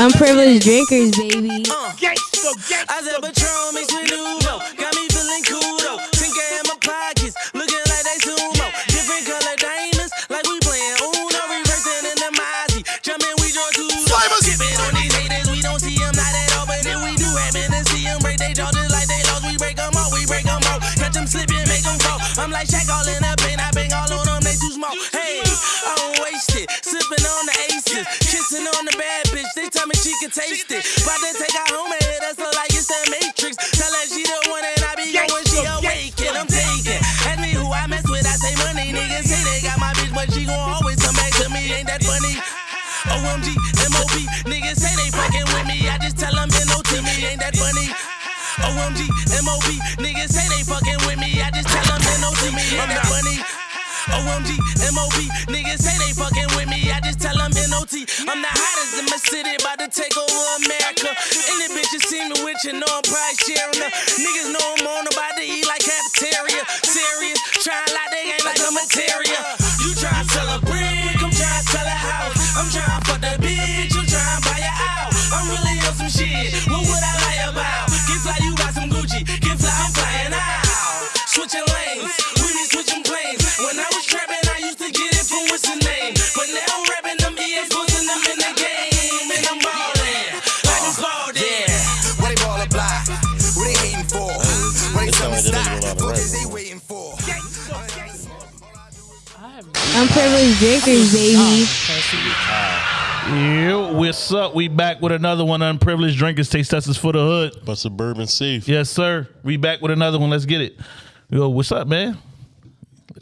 Unprivileged drinkers, baby. Uh. I said Patron mixed with Nuvo. Got me feeling cool though. Tinker in my pockets, looking like they sumo. Different color diamonds, like we playing Uno. Reversing in the Mozzie. Jumping, we join two. Skipping on these haters, we don't see them not at all. But if we do happen to see them break they jaw just like they lost, we break them all, we break them all. Catch them slipping, make them fall. I'm like that funny? OMG, MOB, niggas say they fucking with me. I just tell them NO to me. Ain't that funny? OMG, MOB, niggas say they fucking with me. I just tell them NO to me. Ain't that funny? OMG, MOB, niggas say they fucking with me. I just tell them NOT. I'm the hottest in my city, about to take over America. Any bitch you see me with, you know I'm probably sharing her. Niggas know I'm on about to eat like cafeteria. Serious, trying like they ain't like a materia. You try to sell What rap. is they waiting for? Unprivileged drinkers, baby. Yeah, what's up? We back with another one. Unprivileged drinkers taste testers for the hood. But suburban safe. Yes, sir. We back with another one. Let's get it. Yo, what's up, man?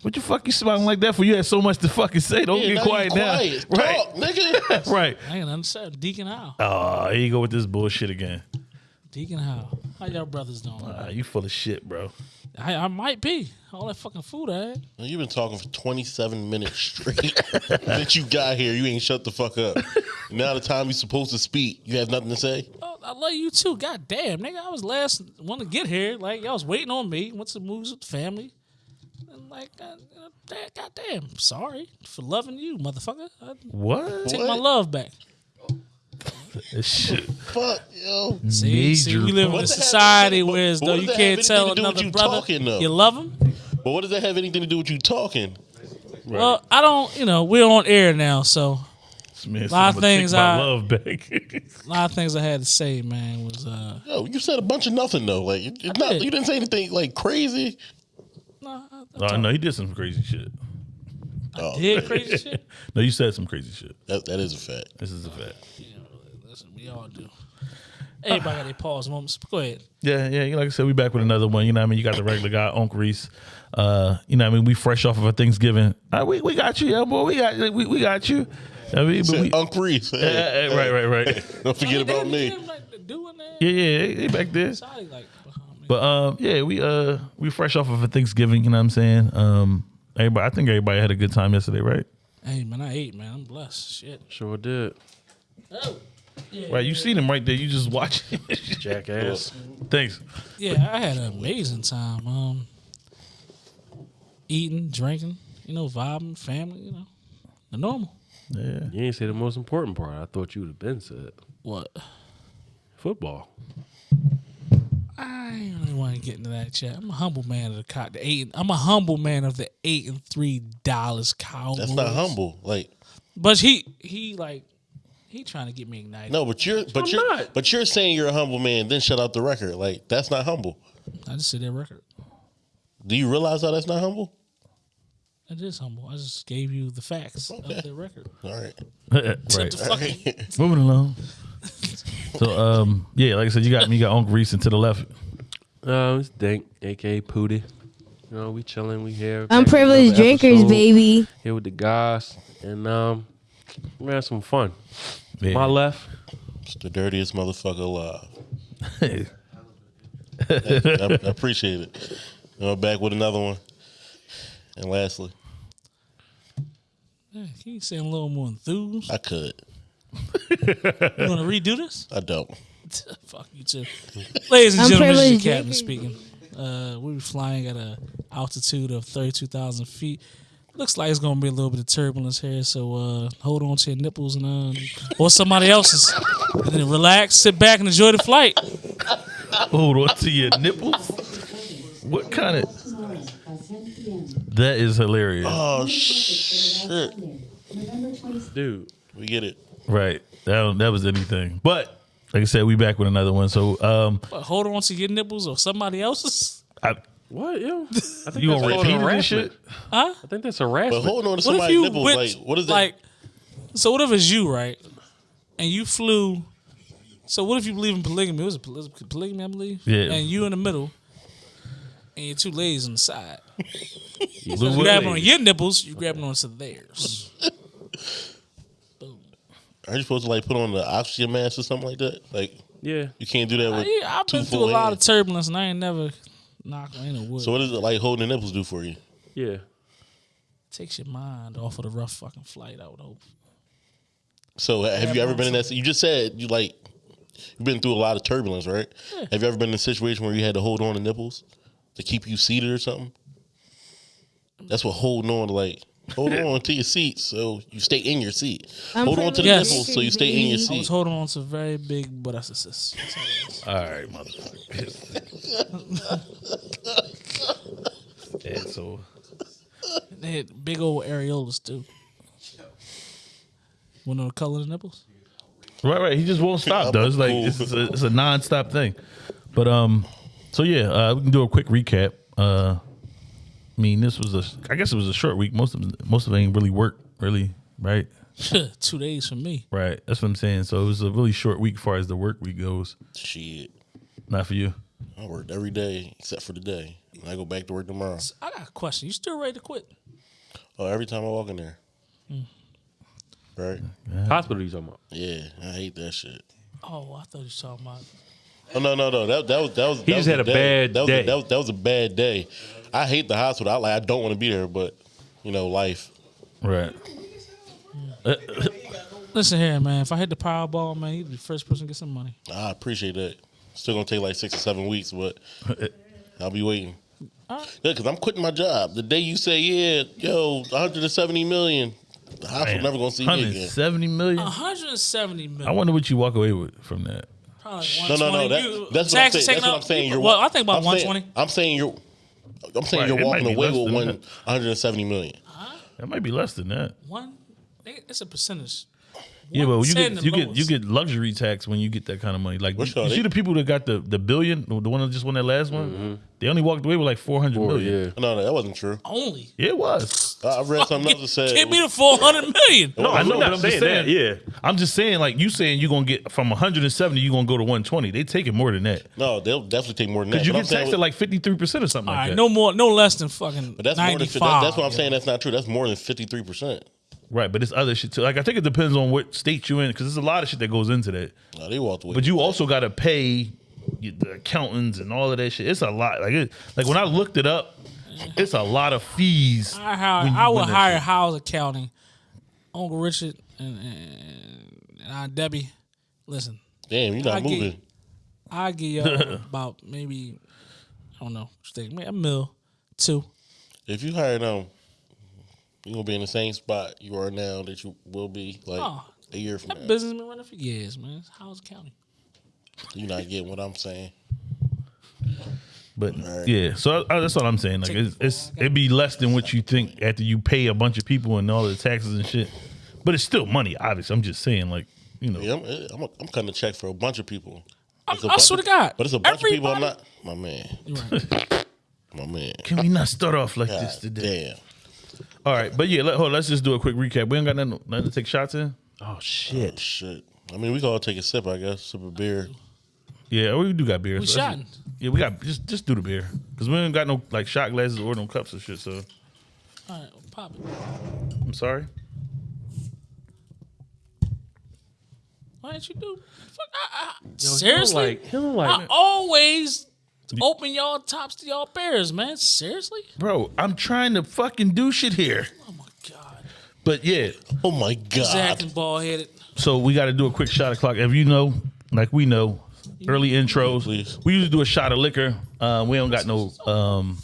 What you fuck you smiling like that for? You had so much to fucking say. Don't Yeah, get now quiet now. quiet. Right, Talk, nigga. right. I ain't understand. Deacon How? Oh, here you go with this bullshit again. Deacon How? How y'all brothers doing? Ah, you full of shit, bro. I, I might be. All that fucking food I had. You've been talking for 27 minutes straight. Since you got here, you ain't shut the fuck up. Now the time you're supposed to speak, you have nothing to say? Oh, I love you too. God damn, nigga. I was last one to get here. Like, y'all was waiting on me. Went to the movies with the family. And like, uh, uh, God damn. Sorry for loving you, motherfucker. I What? take What? my love back. This shit. Fuck, yo. See, see we live in a does have society to where as though you does that have can't tell anything to do with another you brother talking, you love him. But what does that have anything to do with you talking? Well, I don't, you know, we're on air now, so This man said, Lot of "I'ma take things my I- love back. a lot of things I had to say, man, was uh Yo, you said a bunch of nothing though. Like it- it's not, did. you didn't say anything like crazy. no, I, I oh no, he did some crazy shit. Oh, did crazy shit. No, you said some crazy shit. that, that is a fact. This is a fact. Listen, we all do. Everybody got their pause moments. Go ahead. Yeah, yeah. Like I said, we back with another one. You know what I mean? You got the regular guy, Uncle Reese. Uh, you know what I mean? We fresh off of a Thanksgiving. Uh, we, we got you, yeah, boy. We got we, we got you. I mean, but we, Uncle Reese. Hey, Yeah, yeah, right, right, right. Don't forget about me. Like, doing that. yeah, yeah, they, they back there. Sorry, like, behind me. But um, yeah, we uh we fresh off of a Thanksgiving. You know what I'm saying? Um, everybody, I think everybody had a good time yesterday, right? hey, man, I ate, man. I'm blessed. Shit. Sure did. Right. You seen him right there. You just watch. Jackass. Thanks. Yeah, I had an amazing time. Um, eating, drinking, you know, vibing, family, you know, the normal. Yeah. You ain't say the most important part. I thought you would have been said. What? Football. I ain't really want to get into that chat. I'm a humble man of the cock. The eight. I'm a humble man of the eight and three dollars Cowboys. That's not humble. Like But he he like he trying to get me ignited. no, but you're but I'm you're not. but you're saying you're a humble man, then shut out the record. Like that's not humble. I just said that record. Do you realize how that's not humble? It is humble. I just gave you the facts Okay. of the record. All right. right. The fucking- Moving along. So um, yeah, like I said, you got me. You got Uncle Reese and to the left. Um, it's Dink, aka Pooty. You know, we chilling, we here. Unprivileged drinkers, episode, baby. Here with the guys. And um we had some fun. Yeah. My left. It's the dirtiest motherfucker alive. Hey. I, I appreciate it. You know, back with another one. And lastly, Yeah, can you say a little more enthused? I could. You want to redo this? I don't. Fuck you too. Ladies and gentlemen, this is Unprivileged the captain speaking. Uh, we were flying at an altitude of 32,000 feet. Looks like it's gonna be a little bit of turbulence here, so uh, hold on to your nipples and uh, or somebody else's. And then relax, sit back, and enjoy the flight. Hold on to your nipples. What kind of? That is hilarious. Oh shit. Dude. We get it. Right. That that was anything. But like I said, we back with another one. So um, But hold on to your nipples or somebody else's. I, What, yo? I think you that's gonna called repeat it and shit? Huh? I think that's But harassment. hold on to What if somebody's you nipples. went, like, what is that? like? So what if it's you, right? And you flew. So what if you believe in polygamy? It was a poly- polygamy, I believe. Yeah. And you in the middle, and your two ladies on the side. You Willy. grabbing on your nipples, you grabbing onto theirs. Are you supposed to like put on the oxygen mask or something like that? Like yeah. you can't do that with Yeah, I've two been through a full lot of turbulence, and I ain't never knocked on any wood. So what is it like holding the nipples do for you? Yeah. takes your mind off of the rough fucking flight. I would hope. So have you ever been in that? You just said you like you've been through a lot of turbulence, right? Have you ever been in a situation where you had to hold on to nipples to keep you seated or something? That's what holding on to like. Hold on to your seat so you stay in your seat. I'm Hold on to the Yes. nipples so you stay in your I was seat. holding on to very big butt assist. All right, motherfucker. and so They had big old areolas too. Want to know the color of the nipples? Right, right. He just won't stop. Though it's like it's, it's a, it's a non-stop thing. But um, so yeah, uh, we can do a quick recap. Uh, I mean, this was a, I guess it was a short week. Most of most of it ain't really work, really, right? Two days for me. Right. That's what I'm saying. So it was a really short week as far as the work week goes. Shit. Not for you. I worked every day except for the day. And I go back to work tomorrow. I got a question. You still ready to quit? Oh, every time I walk in there. Hmm. Right? Hospital you talking about? Yeah, I hate that shit. Oh, I thought you were talking about. Oh no, no, no. That that was that was. He that just was had a day. bad that was day. that was that was a bad day. I hate the hospital. I like. I don't want to be there, but you know, life. Right. Uh, listen here, man. If I hit the Powerball, man, you'd be the first person to get some money. I appreciate that. Still gonna take like six or seven weeks, but I'll be waiting. Yeah, because I'm quitting my job. The day you say, yeah, yo, 170 million, the hospital never gonna see me again. 170 million. 170 million. I wonder what you walk away with from that. Probably No, no, no. 120. That, that's what I'm saying. That's what I'm saying. You're, well, I think about I'm 120. Saying, I'm saying you're. I'm saying Right, you're might walking be away less with than one that. 170 million. That might be less than that. One, it's a percentage. Yeah, but you get you get you get luxury tax when you get that kind of money. Like you, you see the people that got the the billion, the one that just won that last one. They only walked away with like four hundred Or, yeah. No, no, that wasn't true. Only. It was. I I read something else that said. Give me the 400 million. No, I I'm know, not but I'm saying just saying. that. Yeah. I'm just saying, like you saying, you're gonna get from 170, you're gonna go to 120. They taking more than that no, they'll definitely take more than that. because you get taxed at like 53 percent or something All like right, that. no more, no less than fucking But that's more than that, that's what I'm saying. That's not true. That's more than 53 percent. Right, but it's other shit too. Like I think it depends on what state you're in because there's a lot of shit that goes into that. No, they walked away. But you also got to pay the accountants and all of that shit. It's a lot. Like it, like when I looked it up, it's a lot of fees. I, hire, I would hire shit. house accounting. Uncle Richard and, and, and Aunt Debbie. Listen, Damn, you're not I get- moving. I give y'all about maybe I don't know, think, maybe a mil, two. If you hire them, you're gonna be in the same spot you are now that you will be like Oh, a year from That now. business been running for years, man. It's house accounting. You're not getting what I'm saying. But Right. yeah, so I, that's what I'm saying. Like it's, it's it'd be less than what you think after you pay a bunch of people and all the taxes and shit. But it's still money, obviously. I'm just saying, like you know, Yeah, I'm, eh, I'm, I'm cutting a check for a bunch of people. I- It's a I bunch swear of- to God, But it's a bunch of people. I'm not. My man. Right. My man. can we not start off like this today? damn. All right, but yeah, let, hold, on, let's just do a quick recap. We ain't got nothing, nothing to take shots in. Oh shit. Oh, shit. I mean, we can all take a sip, I guess. Sip of beer. Yeah, we do got beer. We so let's shotting. just- Yeah, we got just just do the beer because we ain't got no like shot glasses or no cups or shit. So All right, pop it. I'm sorry. Why didn't you do? Fuck, I, I, Yo, he don't seriously, like- he don't I like- always open y'all tops to y'all bears, man. Seriously? Bro, I'm trying to fucking do shit here. Oh my god, But yeah, Oh my God. Zach and ball headed. so we got to do a quick shot o'clock. If you know, like we know, early intros, Please. we usually do a shot of liquor. Uh, we don't got no, um,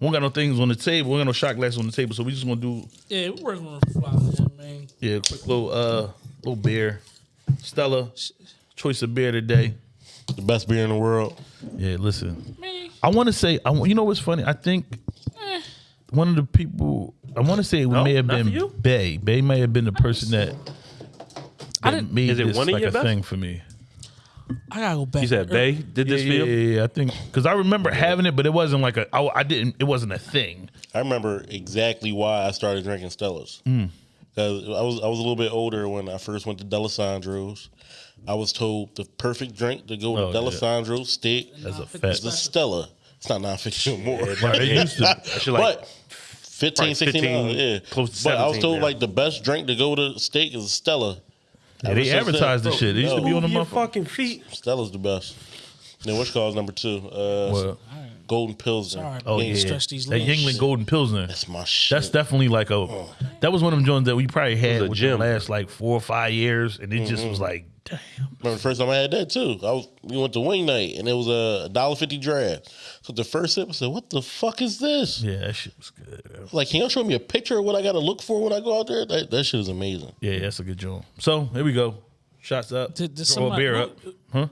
We don't got no things on the table. We don't got no shot glasses on the table, so we just gonna do Yeah, we're working on a fly, yeah, man. yeah, quick little uh little beer. Stella, choice of beer today. The best beer in the world. Yeah, listen. Me, I want to say, I, wa- you know what's funny? I think one of the people, I want to say it No, may have not been you? Bay. Bay may have been the person that, I that didn't- made Is it this one of like your a best? thing for me. I gotta go back. You said Er- Bay did this yeah, for you? yeah, yeah, yeah, I think because I remember having it, but it wasn't like a. I, I didn't. It wasn't a thing. I remember exactly why I started drinking Stellas. Because I was I was a little bit older when I first went to Dalessandro's. I was told the perfect drink to go to Oh, yeah. Dalessandro's steak As a Nah, is the Stella. It's not nine fifty anymore. Right, it used to. Like but 15, probably 16 15, dollars, yeah. close to but I was told now. like the best drink to go to steak is a Stella. Yeah, they since advertised the shit. They used to be on the your fucking feet. Stella's the best. Then which calls number two? Uh, What? Golden Pilsner. Sorry, Oh Can't yeah, stretch these that legs. Yuengling Golden Pilsner. That's my shit. That's definitely like a. Oh. That was one of them joints that we probably had a within the last like four or five years, and it just was mm-hmm. like, damn. Remember the first time I had that too. I was we went to wing night and it was a dollar fifty draft. So the first sip I said, "What the fuck is this?" Yeah, that shit was good. bro. Like, can y'all show me a picture of what I got to look for when I go out there? That, that shit is amazing. Yeah, that's a good joint. So here we go. Shots up. Did, did Throw a beer up. Huh?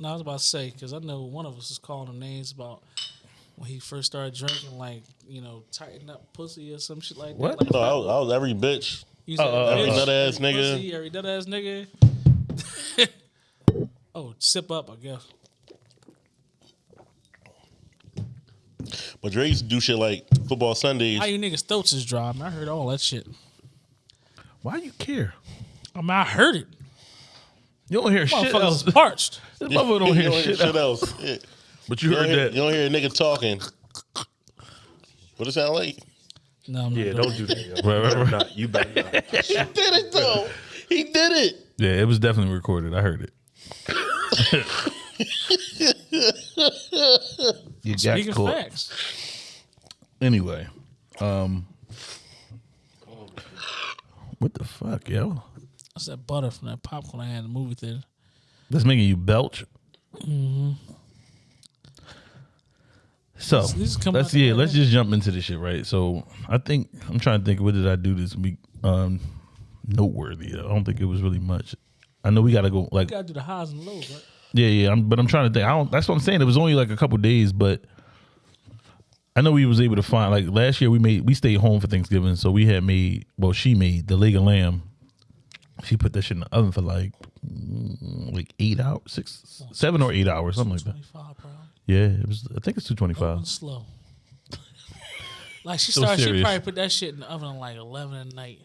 No, I was about to say because I know one of us is calling him names about when he first started drinking, like you know, tighten up pussy or some shit like What? that. Like, No, I was, I was every bitch. you said, uh, Every bitch, nut ass every nigga. pussy, every nut ass nigga. oh, sip up, I guess. But Dre used to do shit like football Sundays. How you niggas throats is dry? Man, I heard all that shit. Why you care? I mean, I heard it. You don't hear shit else. Motherfuckers parched. This motherfucker don't You hear shit else. else. Yeah. But you You, heard hear, that. you don't hear a nigga talking. What it sound like? No, I'm not Yeah, doing don't do that. yo. Right, You right, right. not. You better not. He did it though. He did it. Yeah, it was definitely recorded. I heard it. you got Speaking caught. facts. Anyway, um, what the fuck, yo? That's that butter from that popcorn I had in the movie theater. That's making you belch. So let's yeah, let's just jump into this shit, right? So I think I'm trying to think what did I do this week? Um, noteworthy. I don't think it was really much. I know we got to go like You gotta do the highs and lows, right? Yeah, yeah. I'm, but I'm trying to think. I don't. That's what I'm saying. It was only like a couple days, but I know we was able to find. Like last year, we made we stayed home for Thanksgiving, so we had made. Well, she made the leg of lamb. She put that shit in the oven for like mm, like eight hours, six, seven or eight hours, something like that. Bro. Yeah, it was. I think it's two twenty five. Going slow. like she So started, she serious. probably put that shit in the oven at like eleven at night.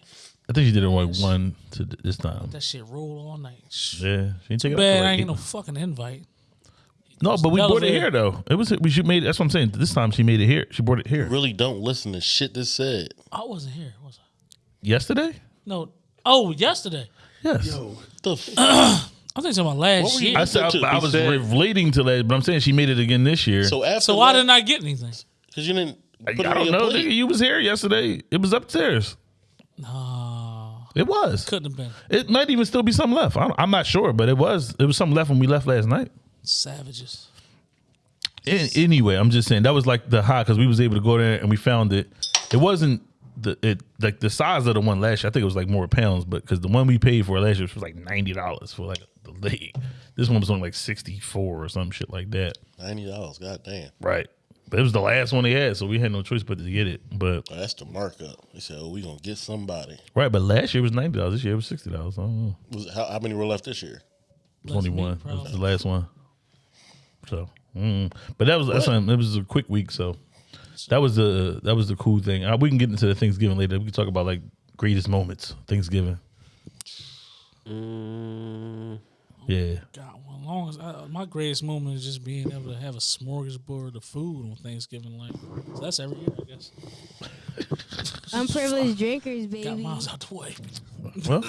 I think she did it like one to th- this time. That shit rolled all night. Shh. Yeah, she didn't take it. up Bad, till, I like, ain't eight. get no fucking invite. No, but we brought was it it. here though. It was we should made. That's what I'm saying. This time she made it here. She brought it here Really don't listen to shit that's said. I wasn't here, was I? yesterday. No. Oh, yesterday. Yes. The f- I think talking about last What were you- year. I said I, I was said- relating to that, but I'm saying she made it again this year. so after so why didn't I get anything? Because you didn't. I, Put it I don't your know, plate. nigga. You was here yesterday. It was upstairs. No, It was. couldn't have been. It might even still be some left. I don't, I'm not sure, but it was. It was some left when we left last night. Savages. An- anyway, I'm just saying that was like the high because we was able to go there and we found it. It wasn't the it like the size of the one last year. I think it was like more pounds, but because the one we paid for last year was like ninety dollars for like the leg. This one was on like sixty four or some shit like that. Ninety dollars. God damn. Right. But it was the last one they had, so we had no choice but to get it. But Oh, that's the markup. They said, "Oh, we gonna get somebody." right, but last year was ninety dollars. This year it was sixty dollars. I don't know. Was how, how many were left this year? Twenty one me, was probably. the last one. So, mm. but that was that's something- it was a quick week. So that was the that was the cool thing. Uh, we can get into the Thanksgiving later. We can talk about like greatest moments Thanksgiving. Mm, Yeah, God, well, as long as I, uh, my greatest moment is just being able to have a smorgasbord of food on Thanksgiving. Like so that's every year, I guess. Unprivileged drinkers, Got baby. miles out the way, well,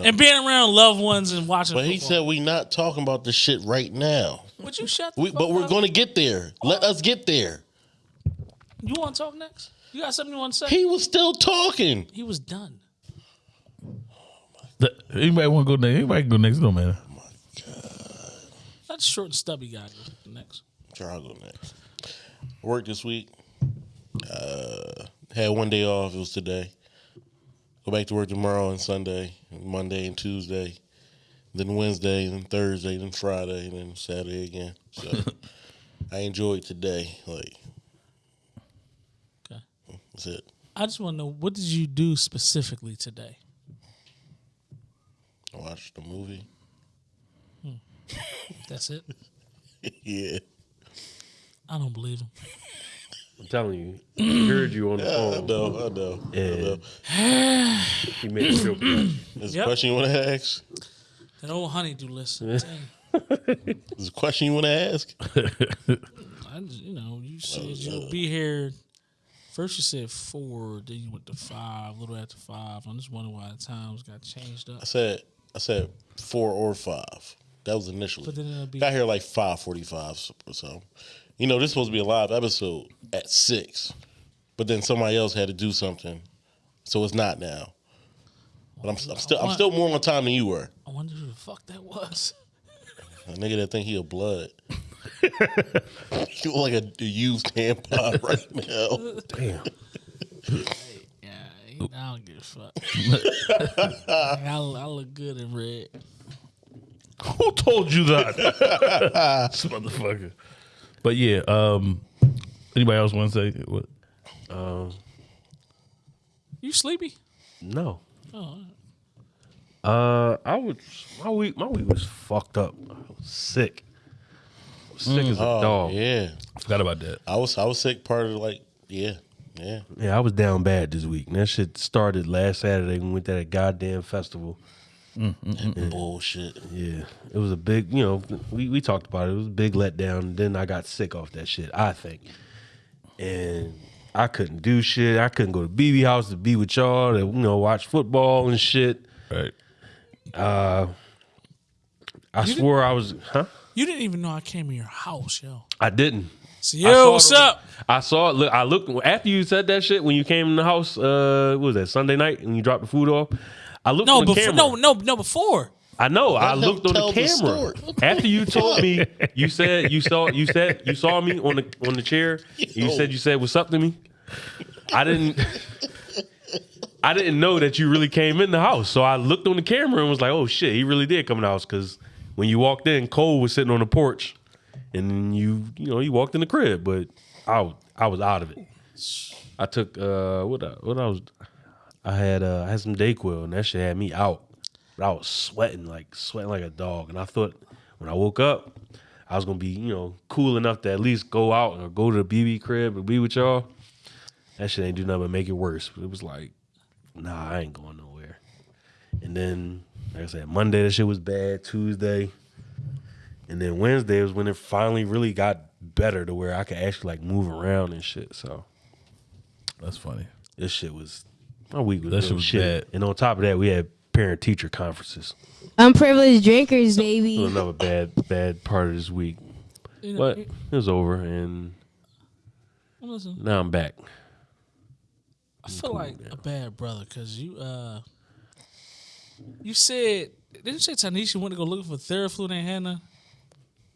and being around loved ones and watching. But he said we not talking about this shit right now. "Would you shut?" The We, fuck but we're gonna get there. Let us get there. You want to talk next? You got something you want to say? He was still talking. He was done. The, anybody want to go next? Anybody can go next door, man. That short and stubby guy next. Sure, I'll go next. Work this week. Uh, had one day off. It was today. Go back to work tomorrow and Sunday, and Monday and Tuesday, then Wednesday, then Thursday, then Friday, and then Saturday again. So I enjoyed today. Like Okay. that's it. I just want to know what did you do specifically today? I watched the movie. Hmm. That's it. yeah. I don't believe him. I'm telling you, he heard you on the I phone. know. I know. I know. He made it feel good. There's Yep. a question you want to ask? That old honeydew list. I'm. There's a question you want to ask? I just- you know, you said you'll uh, be here. First you said four, then you went to five, a little after five. I'm just wondering why the times got changed up. I said. I said four or five. That was initially. But then it'll be Got here like five forty-five or so. You know, this was supposed to be a live episode at six, but then somebody else had to do something, so it's not now. But I'm, I'm still I'm still more on time than you were. I wonder who the fuck that was. A nigga that think he a blood. you look like a, a used tampon right now. Damn. Yeah, he- I don't give a fuck. I, I look good in red. Who told you that? this motherfucker. But yeah, um, anybody else want to say what? Um, You sleepy? No. Oh, Uh, I was my week. My week was fucked up. I was sick. I was sick as a Oh dog. Yeah. yeah, Forgot about that. I was I was sick. Part of like yeah yeah. Yeah, I was down bad this week. And that shit started last Saturday. when We went to that goddamn festival. Mm, mm, mm, Bullshit. Yeah, it was a big. You know, we we talked about it. It was a big letdown. Then I got sick off that shit. I think, and I couldn't do shit. I couldn't go to BB house to be with y'all to you know watch football and shit. Right. Uh, I swore I was. Huh? you didn't even know I came in your house, yo. I didn't. So, yo, what's it up? I saw it. Look, I looked after you said that shit when you came in the house. Uh, what was that Sunday night and you dropped the food off? I looked No, on the before, camera. no, no, no, before. I know. I looked on the tell the camera after you told me. You said you saw. You said you saw me on the on the chair. You said you said what's up to me. I didn't. I didn't know that you really came in the house, so I looked on the camera and was like, "Oh shit, he really did come in the house." Because when you walked in, Cole was sitting on the porch, and then you, you know, you walked in the crib, but I, was- I was out of it. I took uh, what I, what I was, I had uh, I had some Dayquil, and that shit had me out. But I was sweating like sweating like a dog, and I thought when I woke up, I was gonna be you know cool enough to at least go out or go to the BB crib and be with y'all. That shit ain't do nothing but make it worse. It was like, nah, I ain't going nowhere. And then, like I said, Monday that shit was bad. Tuesday, and then Wednesday was when it finally really got better to where I could actually like move around and shit. So That's funny. this shit was my week was That shit was shit. bad. And on top of that, we had parent teacher conferences. Unprivileged drinkers, It baby. another bad bad part of this week, You know, but it was over, and listen, now I'm back. I feel like a bad brother because you uh you said didn't you say Tanisha went to go looking for Theraflu and Hannah?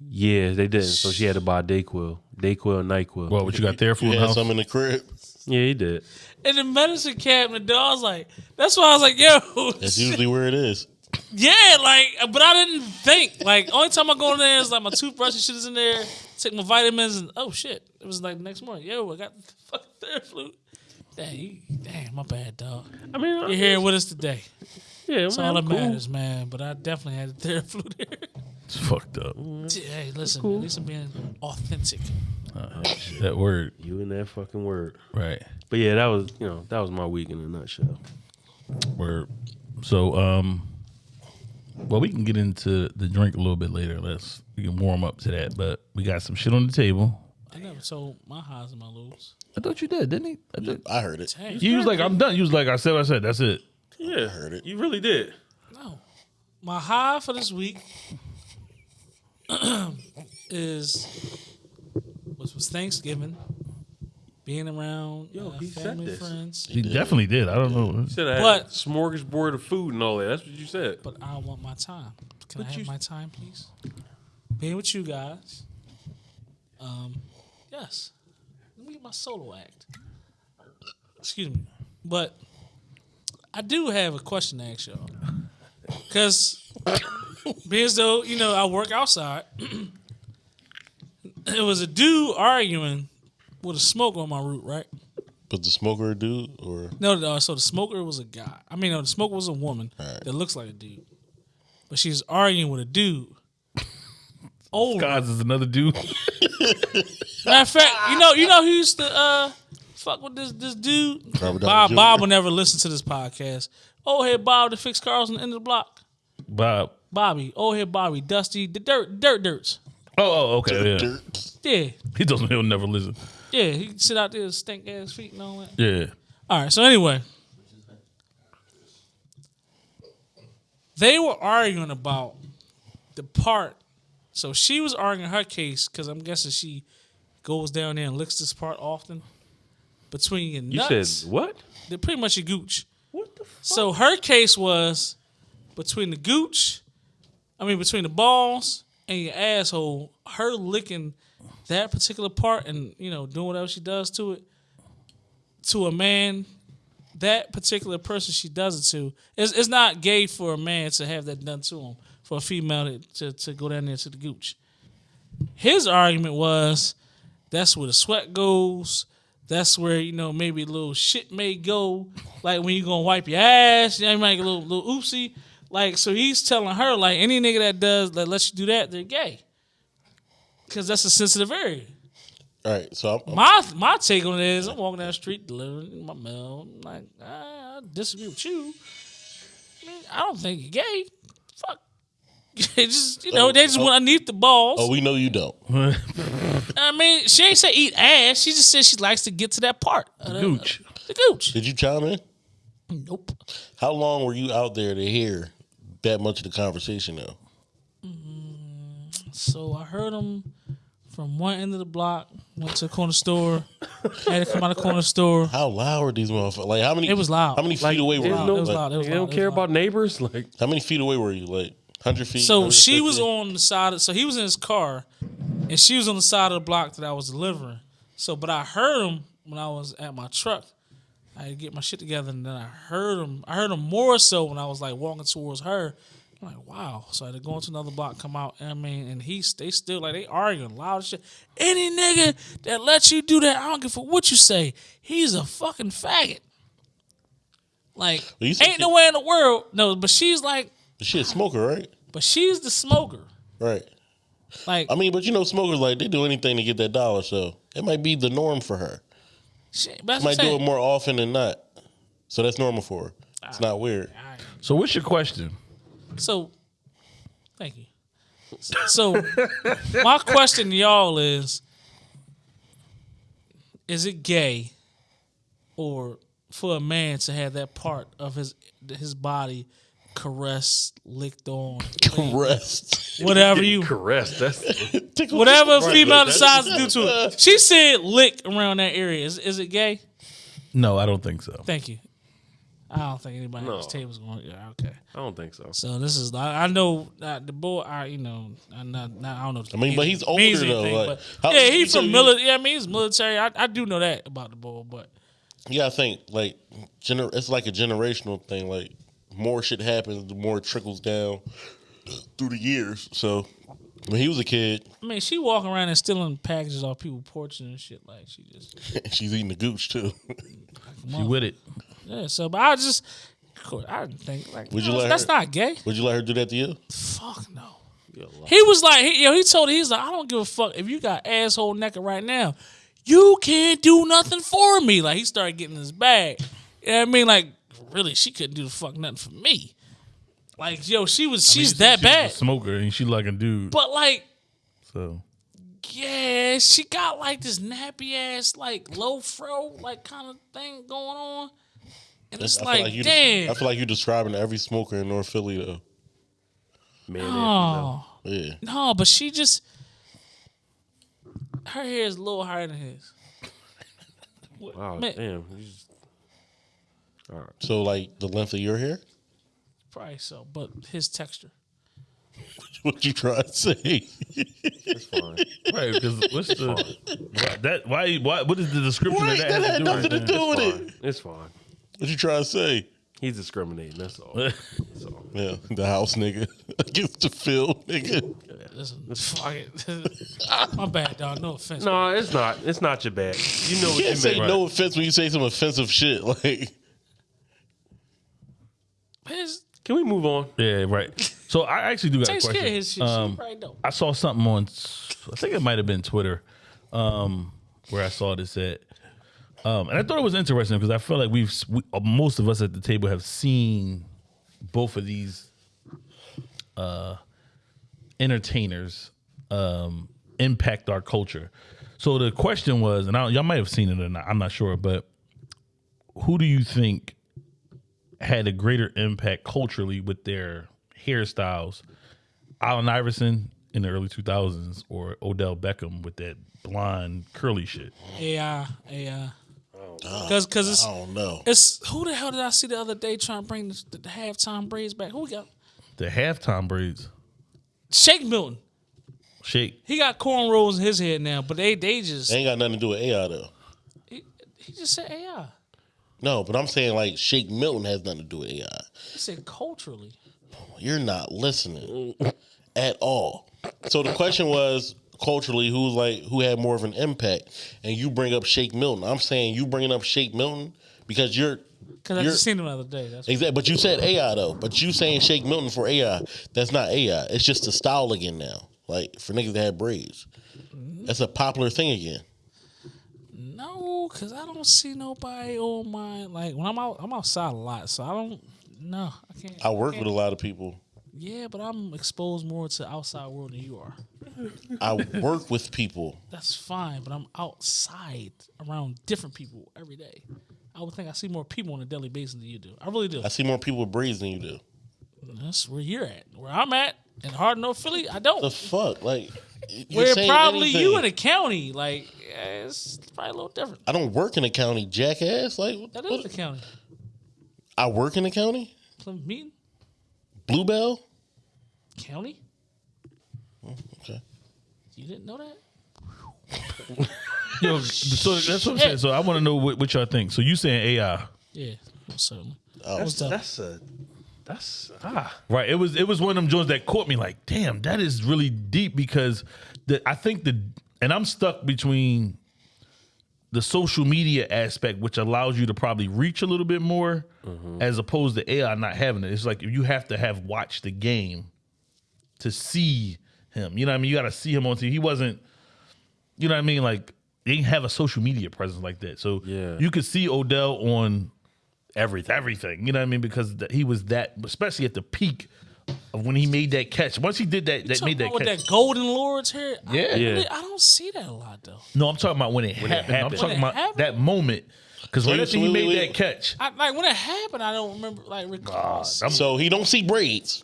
Yeah, they didn't. So she had to buy Dayquil, Dayquil, and Nyquil. Well, what you got there for You had house? some in the crib. yeah, he did. In the medicine cabinet, dog, I was like, that's why I was like, yo, That's usually where it is. yeah, like, but I didn't think. Like, only time I go in there is like my toothbrush and shit is in there, take my vitamins, and oh shit, it was like the next morning, yo, I got the fucking Theraflu. Damn, you, damn, my bad, dog. I mean, You're here with us today. Yeah, That's man, all that cool. matters, man. But I definitely had the Theraflu there. It's fucked up. Hey, listen, man, at least I'm being authentic. That word. You and that fucking word. Right. But yeah, that was you know that was my week in a nutshell. Word. So, um, well, we can get into the drink a little bit later. Let's we can warm up to that. But we got some shit on the table. I never told my highs and my lows. I thought you did, didn't he? I did. I heard it. Hey, You was like, I'm done. You was like, I said I said. That's it. Yeah, I heard it. You really did. no. My high for this week is was was Thanksgiving. Being around Yo, uh, he said family, this. friends. He definitely did. I don't know. You said I had But- smorgasbord of food and all that. That's what you said. But I want my time. Can I But have you- my time, please? Being with you guys. Um, yes. Let me get my solo act. Excuse me. But I do have a question to ask y'all. Because being as though, you know, I work outside, it was a dude arguing with a smoker on my route, right? But the smoker a dude or No, no, so the smoker was a guy. I mean, no, the smoker was a woman Alright. that looks like a dude. But she's arguing with a dude. Old. Guys is another dude. Matter of fact, you know, you know who used to uh fuck with this this dude? Robert Downey Bob Jr.? Bob will never listen to this podcast. Old head Bob to fix cars on the end of the block. Bob. Bobby, old head Bobby, Dusty, the dirt dirt dirts. Oh, oh, okay. Yeah. dirt? Yeah. He doesn't. He'll never listen. Yeah, he sit out there with stink ass feet and all that. Yeah. All right, so anyway. They were arguing about the part. So she was arguing her case because I'm guessing she goes down there and licks this part often. Between your You nuts. said what? They're pretty much your gooch. What the fuck? So her case was between the gooch, I mean between the balls and your asshole, her licking that particular part and you know doing whatever she does to it to a man, that particular person she does it to, it's, it's not gay for a man to have that done to him. For a female to, to, to go down there to the gooch. His argument was that's where the sweat goes. That's where you know maybe a little shit may go, like when you gonna wipe your ass, you know, you might get a little little oopsie. Like so, he's telling her like any nigga that does that lets you do that, they're gay, because that's a sensitive area. All right, so I'm, My my take on it is I'm walking down the street delivering my mail. I'm like "Ah, I disagree with you. I, mean, I don't think you're gay. Fuck. They just you know oh, they just oh. want underneath the balls. oh, we know you don't. I mean, she ain't say eat ass. She just said she likes to get to that part. of the- Gooch. The gooch. Did you chime in? Nope. How long were you out there to hear that much of the conversation though? Mm, so I heard them from one end of the block. Went to the corner store. had to come out of the corner store. How loud are these motherfuckers? Like how many? It was loud. How many feet away were you? There's no- It was loud. It was They loud. don't care loud. about neighbors. Like How many feet away were you? Like hundred feet. So she was on the side. Of, so he was in his car, and she was on the side of the block that I was delivering. So, but I heard him when I was at my truck. I had to get my shit together, and then I heard him. I heard him more so when I was like walking towards her. I'm like, wow. So I had to go into another block, come out. and I mean, and he's they still like they arguing loud shit. Any nigga that lets you do that, I don't give a what you say. He's a fucking faggot. Like, Well, ain't no way in the world. No, but she's like, She a smoker, right? but she's the smoker. Right. Like, I mean, but you know, smokers like they do anything to get that dollar, so it might be the norm for her. she, that's what Might do saying. it more often than not, so that's normal for her. It's ah, not weird. So what's your question? So, thank you. So, my question to y'all is: Is it gay, or for a man to have that part of his his body caressed, licked on, Rest. whatever you, caress. That's whatever a female but decides to do to it? She said lick around that area. Is is it gay? No, I don't think so. Thank you. I don't think anybody No. at this table's going. Yeah, okay. I don't think so. So this is I, I know uh, the boy. I you know I'm not, not I don't know. I mean, but he's older, means though, anything, like, but- how- yeah, he's from military. Yeah, I mean he's military. I, I do know that about the boy, but Yeah, I think like gener- it's like a generational thing. Like more shit happens, the more it trickles down through the years. So when he was a kid, I mean she walking around and stealing packages off people's porches and shit. Like she just she's eating the gooch too. She with it. yeah. So, but I just I didn't think like Would you no, let that's her- not gay. Would you let her do that to you? Fuck no. He was like, he, yo, he told her, he's like, I don't give a fuck if you got asshole naked right now. You can't do nothing for me. Like he started getting his bag. You know what I mean? Like, really, she couldn't do the fuck nothing for me. Like, yo, she was, I mean, she's that she was a bad. smoker, and she like a dude. But like, So yeah, she got like this nappy ass, like low fro, like kind of thing going on. And it's I like, feel you damn. I feel like you're describing every smoker in North Philly though. Man, and oh, Yeah. no, but she just, her hair is a little higher than his. Wow, Man. damn. you just- So like the length of your hair. Probably so, but his texture. What you trying to say? It's fine. Right, because what's the why, that? Why? Why? What is the description Right, of that that? had have to nothing to do do with Fine. it. It's fine. What you trying to say? He's discriminating. That's all. with That's all. Yeah, the house nigga against the field nigga. Listen, fuck it. My bad, dog. No offense. No, it's not. It's not your bad. You know You what you can't say meant. no offense when you say some offensive shit. Like, His, Can we move on? Yeah, right. So I actually do got a takes care of question. his shit. Um, she probably don't. I saw something on, I think it might have been Twitter, um, where I saw this at, um, and I thought it was interesting because I feel like we've we, uh, most of us at the table have seen both of these uh, entertainers um, impact our culture. So the question was, and I, y'all might have seen it or not, I'm not sure, but who do you think had a greater impact culturally with their hairstyles? Allen Iverson in the early 2000s or Odell Beckham with that blonde curly shit? AI, AI. Because oh, oh, cause it's I don't know. it's who the hell did I see the other day trying to bring the, the, halftime braids back? Who we got? The halftime braids. Shake Milton. Shake. He got cornrows in his head now, but they they just They ain't got nothing to do with AI though. he, he just said AI. No, but I'm saying like Shake Milton has nothing to do with AI. He said culturally. You're not listening at all. So the question was culturally who's like who had more of an impact, and you bring up Shake Milton. I'm saying you bringing up Shake Milton because you're Because I just seen him the other day. That's exactly. But you said AI though. But you saying Shake Milton for AI? That's not AI. It's just the style again now. Like for niggas that have braids, mm-hmm. that's a popular thing again. no, because I don't see nobody on my like when I'm out. I'm outside a lot, so I don't. No, I can't. I work can't- with a lot of people. Yeah, but I'm exposed more to outside world than you are. I work with people. That's fine, but I'm outside around different people every day. I would think I see more people on a daily basis than you do. I really do. I see more people with braids than you do. That's where you're at. Where I'm at in Hardin, North Philly, I don't. The fuck, like Where saying probably anything. you in the county, like yeah, it's probably a little different. I don't work in the county, jackass. Like what, That is what- the county. I work in the county. Plymouth Meeting Bluebell. County. Oh, okay. You didn't know that? Yo, so that's what I'm saying. So I want to know what, what y'all think. So you saying AI? Yeah, certainly. Oh, What's up? Oh. That's a. That's ah. Right. It was it was one of them joints that caught me like, damn, that is really deep because the I think the and I'm stuck between the social media aspect, which allows you to probably reach a little bit more, as opposed to AI not having it. It's like you have to have watched the game to see him. You know what I mean? You got to see him on TV. He wasn't. You know what I mean? Like they didn't have a social media presence like that. So Yeah. you could see Odell on Everything. everything. You know what I mean? Because th- he was that, especially at the peak of when he made that catch. Once he did that, that made that about with catch. that golden lords hair. I, Yeah. Yeah. really- I don't see that a lot though. no, I'm talking about when it it happened. I'm talking When about happened? that moment. Because right after he made wait, that catch, I, like when it happened, I don't remember like recall. So he don't see braids,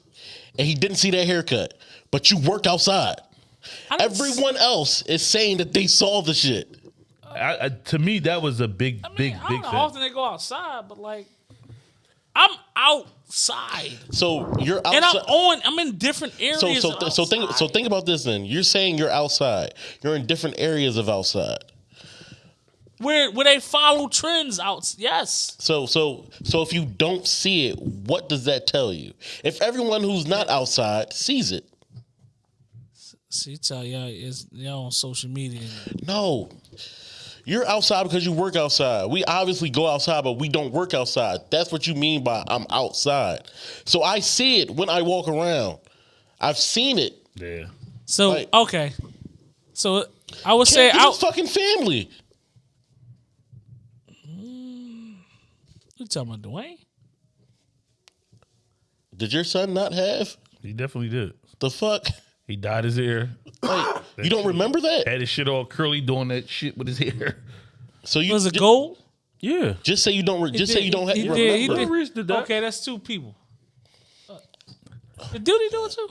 and he didn't see that haircut. But you work outside. I didn't Everyone else is saying that they saw the shit. I, I, to me, that was a big, I mean, big, I don't big know thing. how often they go outside, but like I'm outside So you're outside. and I'm on. I'm in different areas. so so of so think so think about this then. You're saying you're outside. You're in different areas of outside. where where they follow trends out. Yes, So so so if you don't see it, what does that tell you? If everyone who's not outside sees it, see, tell y'all is y'all on social media. no. You're outside because you work outside. We obviously go outside, but we don't work outside. That's what you mean by I'm outside. So I see it when I walk around. I've seen it. Yeah. So Like- okay, so I would say Say, out. fucking family. You talking about Dwayne? Did your son not have He definitely did. the fuck? He dyed his hair, Like you don't remember that? had his shit all curly, doing that shit with his hair. So you Was it ju- gold? Yeah. Just say you don't. Re- just say you don't have. He remember. did, he Remember. Reese did that. Okay, that's two people. Uh, Did Duty do it too?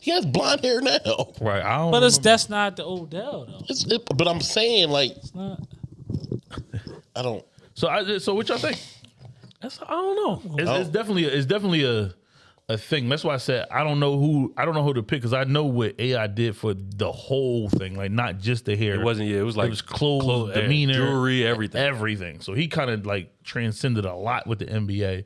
He has blonde hair now. Right. I don't. But it's remember. that's not the Odell though. It's, it, but I'm saying like It's not. I don't. So I so what y'all think? That's I don't know. It's, Oh. it's definitely a, it's definitely a a thing. That's why I said I don't know who I don't know who to pick because I know what AI did for the whole thing, like not just the hair. It wasn't. Yeah, it was like it was clothes, clo- eh, demeanor, jewelry, everything. everything. So he kind of like transcended a lot with the NBA.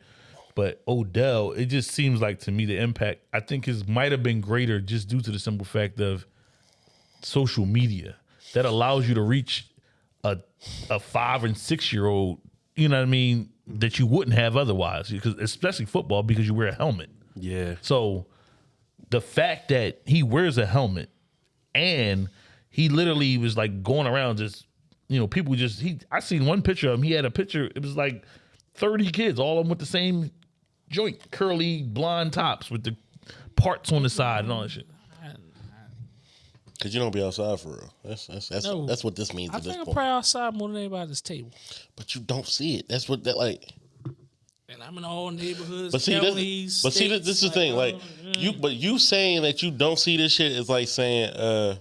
But Odell, it just seems like to me the impact I think is might have been greater just due to the simple fact of social media that allows you to reach a a five and six year old. You know what I mean? That you wouldn't have otherwise, because especially football because you wear a helmet. Yeah. So the fact that he wears a helmet and he literally was like going around just you know people just he I seen one picture of him he had a picture it was like 30 kids all of them with the same joint curly blonde tops with the parts on the side and all that shit. Cause you don't be outside for real. That's that's that's, No. that's what this means I at this think I'm point. probably outside more than anybody at this table. But you don't see it. That's what that like. And I'm in all neighborhoods, But see, counties, this, but see, this, this is the thing. Like uh, you, but you saying that you don't see this shit is like saying, uh,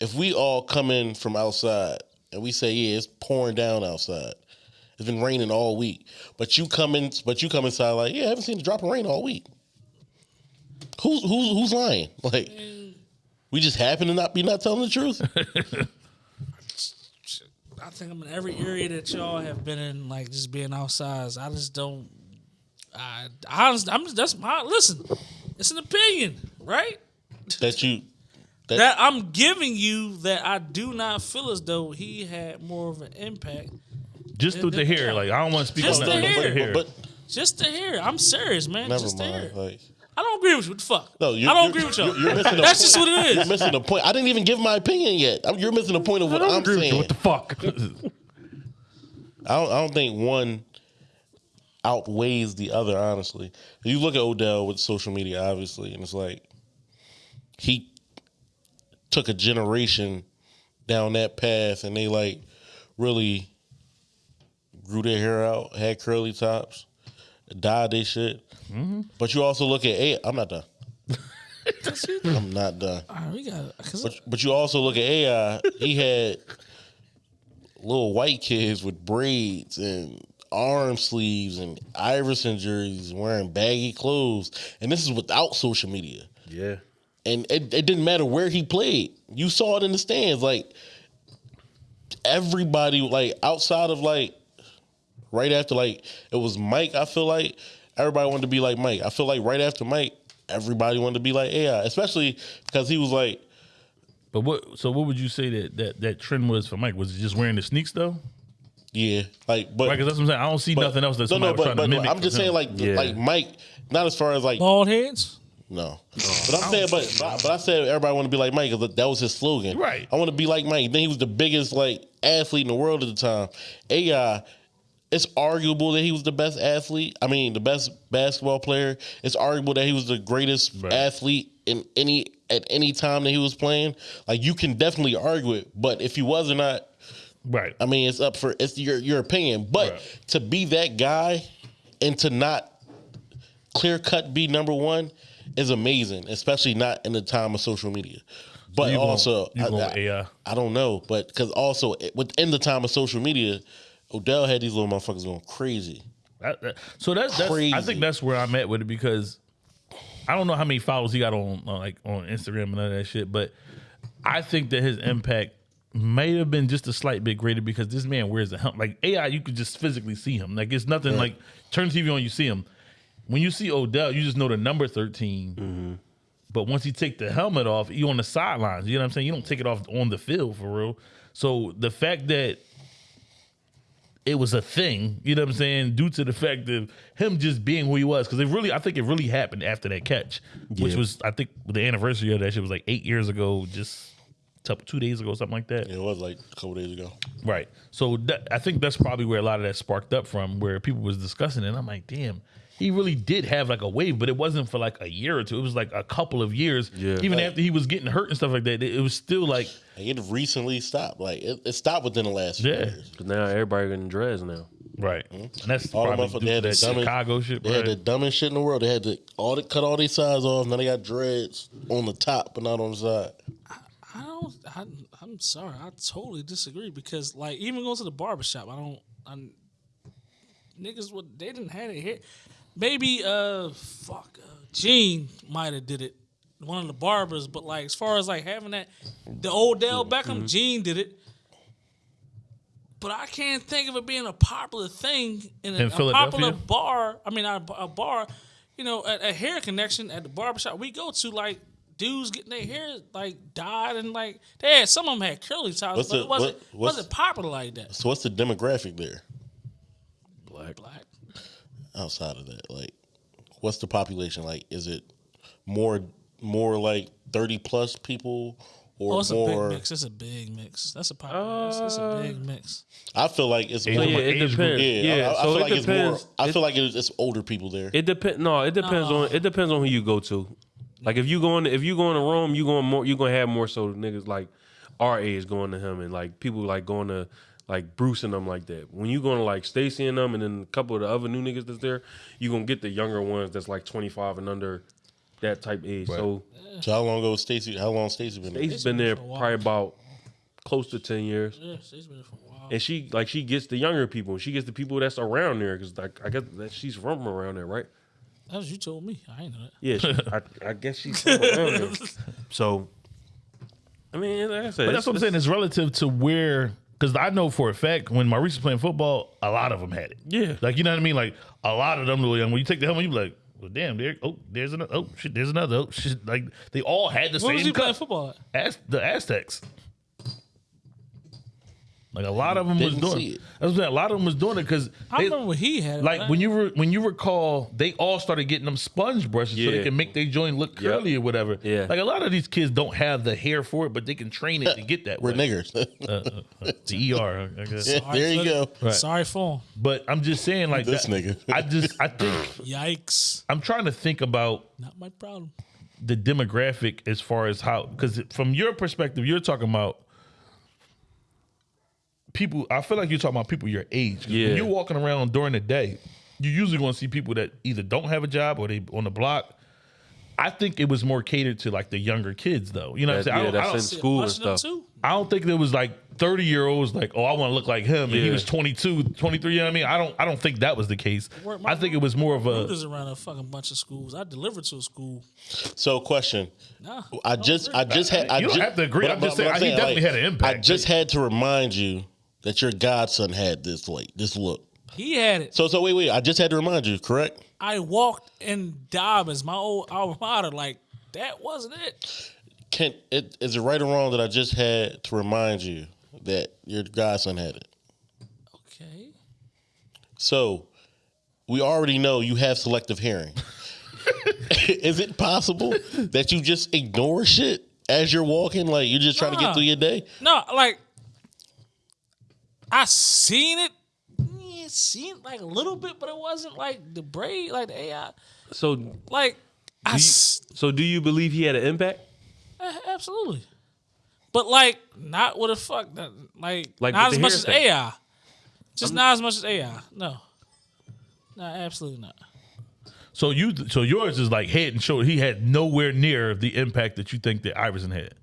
if we all come in from outside and we say, yeah, it's pouring down outside. It's been raining all week, but you come in, but you come inside like, yeah, I haven't seen a drop of rain all week. Who's who's who's lying? Like, we just happen to not be not telling the truth. I think I'm in every area that y'all have been in, like just being outside. I just don't. I, I honestly, I'm just that's my listen. It's an opinion, right? that you that, That I'm giving you that I do not feel as though he had more of an impact. Just through the hair, like I don't want to speak Just on the that, but hair. the hair. but Just to hear, I'm serious, man. never just to hear. mind. Like, I don't agree with you. What the fuck? no, you, I don't agree with y'all. You're, you're missing the That's point. just what it is. You're missing the point. I didn't even give my opinion yet. I'm, you're missing the point of I what don't I'm agree with saying. you. What the fuck? I don't, I don't think one outweighs the other. Honestly, you look at Odell with social media, obviously, and it's like he took a generation down that path, and they like really grew their hair out, had curly tops, dyed their shit. Mm-hmm. But you also look at AI. I'm not done. I'm not done. All right, we got. But but you also look at AI. He had little white kids with braids and arm sleeves and Iverson jerseys, wearing baggy clothes, and this is without social media. Yeah. And it, it didn't matter where he played. You saw it in the stands. Like everybody, like outside of like right after like it was Mike. I feel like everybody wanted to be like Mike. I feel like right after Mike, everybody wanted to be like AI, especially because he was like. But what? So what would you say that that that trend was for Mike? Was it just wearing the sneaks though? Yeah, like but Right, because that's what I'm saying. I don't see but- nothing else that no, no, was but, trying but mimic. I'm just saying like Yeah. like Mike, not as far as like bald heads. no, but I'm saying but but, but I said everybody want to be like Mike because that was his slogan. Right. I want to be like Mike. Then he was the biggest like athlete in the world at the time. AI. It's arguable that he was the best athlete. I mean, the best basketball player. It's arguable that he was the greatest Right. athlete in any at any time that he was playing. Like you can definitely argue it, but if he was or not, right. I mean, it's up for it's your your opinion. But Right. to be that guy and to not clear cut be number one is amazing, especially not in the time of social media. But you also, you I, I-. I don't know, but because also within the time of social media, Odell had these little motherfuckers going crazy. That- that- so that's, that's I think that's where I'm at with it because I don't know how many followers he got on, on like on Instagram and all that shit, but I think that his impact may have been just a slight bit greater because this man wears a helmet. Like AI, you could just physically see him. Like it's nothing like turn TV on, you see him. When you see Odell, you just know the number 13. Mm-hmm. But once you take the helmet off, you on the sidelines. You know what I'm saying? You don't take it off on the field for real. So the fact that it was a thing, you know what I'm saying, due to the fact of him just being who he was. Because it really, I think it really happened after that catch, which was, I think, the anniversary of that shit was like eight years ago, just two- two days ago, something like that. It was like a couple days ago. Right. So that, I think that's probably where a lot of that sparked up from, where people was discussing it. And I'm like, damn, he really did have like a wave, but it wasn't for like a year or two. It was like a couple of years. Yeah. Even Like- after he was getting hurt and stuff like that, it, it was still like, Like, it recently stopped. Like it, it stopped within the last few Yeah. years. Because now everybody getting dreads now. right. Mm-hmm. And that's All the probably motherfuckers they to had the that dumbest, Chicago shit. They had the dumbest shit in the world. They had to all the, cut all these sides off. Now they got dreads on the top, but not on the side. I don't. I, I'm sorry. I totally disagree because, like, even going to the barbershop, I don't. I'm, niggas would they didn't have it here. Maybe uh fuck uh, Gene might have did it. One of the barbers, but like as far as like having that the Odell Beckham, Gene did it. But I can't think of it being a popular thing in a, In a popular bar. I mean, a, a bar, you know, a, a hair connection at the barbershop we go to, like dudes getting their hair like dyed and like they had some of them had curly tops, What's but the- it wasn't what- wasn't popular like that. So what's the demographic there Black, black. Outside of that? Like, what's the population like? Is it more more like thirty plus people or Oh, it's a more? big mix. It's a big mix. That's a population. it's, it's a uh, big mix. I feel like it's more. So yeah, group. it depends. Yeah, Yeah, I, I so feel it like it's more. depends. I It- feel like it's, it's older people there. It depends. No, it depends on it depends on who you go to. Like if you going if you going to Rome, you going more you gonna have more so niggas like our age going to him and like people like going to like Bruce and them like that. When you going to like Stacy and them and then a couple of the other new niggas that's there, you gonna get the younger ones that's like twenty five and under that type age. So So how long ago Stacy? How long Stacy been? there? Stacy's been there for probably about close to ten years. Yeah, she's been there for a while. And she like she gets the younger people. She gets the people that's around there because like I guess that she's from around there, right? That was you told me. I ain't know that. Yeah, she, I, I guess she's from around there. So, I mean, like I said, But that's what I'm saying. It's relative to where, because I know for a fact when Maurice was playing football, a lot of them had it. Yeah. Like, you know what I mean? Like, a lot of them, when you take the helmet, you be like, well, damn, there, oh, there's another, oh, shit, there's another. Oh, shit. Like, they all had the same. Where was he playing football at? Az- the Aztecs. Like, a lot of them was Didn't doing see it. it. That's what I'm saying. A lot of them was doing it because I remember when he had like but when you re- when you recall, they all started getting them sponge brushes so they can make their joint look Yep. curly or whatever. Yeah. like a lot of these kids don't have the hair for it, but they can train it to get that. We're way. niggers. The ER, I guess. Yeah, there you go. Right. Sorry for him. But I'm just saying, like This that- nigga. I just I think Yikes. I'm trying to think about Not my problem. the demographic as far as how because from your perspective, you're talking about people. I feel like you're talking about people your age. Yeah. When you're walking around during the day, you usually going to see people that either don't have a job or they on the block. I think it was more catered to like the younger kids, though. You know what I'm saying? I yeah, don't- I that's don't, in school and Bunch of them stuff. too. I don't think there was like 30 year olds like, oh, I want to look like him, and he was 22, 23. You know what I mean? I don't, I don't think that was the case. Work my I think it was more of a. Rutgers around a fucking bunch of schools. I delivered to a school. So, question. Nah, I just, I just had. I You don't ju- have to agree. I'm just saying, he definitely had an impact. I just had to remind you that your godson had this like this look. he had it. So, so wait, wait. I just had to remind you. Correct. I walked in Dobbins, my old alma mater, like that wasn't it. Can it is it right or wrong that I just had to remind you that your godson had it? Okay. So, we already know you have selective hearing. is it possible that you just ignore shit as you're walking? Like you're just trying to get through your day? No, like I seen it. Yeah, seen like a little bit, but it wasn't like the braid, like the AI. So, Like I do you, s- so do you believe he had an impact? uh, absolutely, but like not with a fuck, that- like, Like not as much as haircut. AI. Just not as much as AI. No, no, absolutely not. So you, so yours is like head and shoulder. He had nowhere near the impact that you think that Iverson had.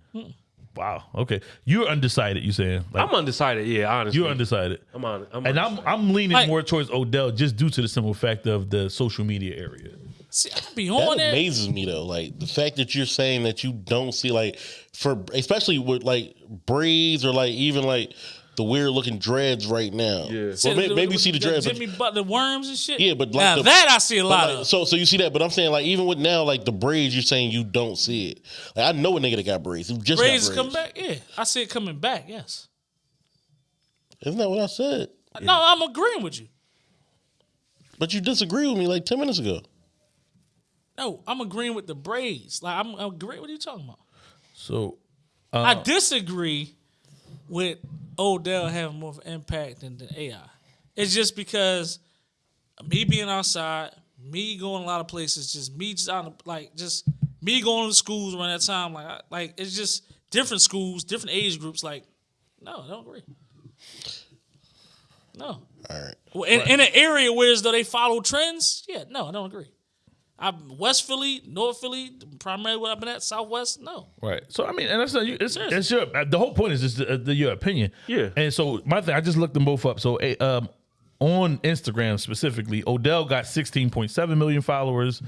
Wow. Okay, you're undecided. You saying? Like, I'm undecided. Yeah, honestly, you're undecided. I'm on. I'm And I'm. I'm leaning Like- more towards Odell just due to the simple fact of the social media area. See, I be That on there. amazes me though. Like the fact that you're saying that you don't see like for especially with like braids or like even like the weird looking dreads right now. Yeah. Well, may- maybe you see the dreads. but- Jimmy Butler worms and shit. yeah, but like now the- that I see a lot like, of. So so you see that, but I'm saying like even with now like the braids, you're saying you don't see it. Like I know a nigga that got braids. Who just Braids got come back. Yeah, I see it coming back. Yes. Isn't that what I said? No, I'm agreeing with you. But you disagree with me like ten minutes ago. No, I'm agreeing with the braids. Like I'm, I'm agreeing. What are you talking about? So I um, disagree with Odell having more of an impact than the AI. It's just because me being outside, me going a lot of places, just me just out of, like just me going to schools around that time. Like I, like it's just different schools, different age groups. Like no, I don't agree. No. All right. Well, in, in an area where as though they follow trends, yeah, no, I don't agree. I'm West Philly, North Philly, primarily where I've been at, Southwest, no. Right. So I mean, and that's not you. It's, Seriously. it's your. The whole point is just the, the, your opinion. Yeah. And so my thing, I just looked them both up. So eh, um, on Instagram specifically, Odell got 16.7 million followers.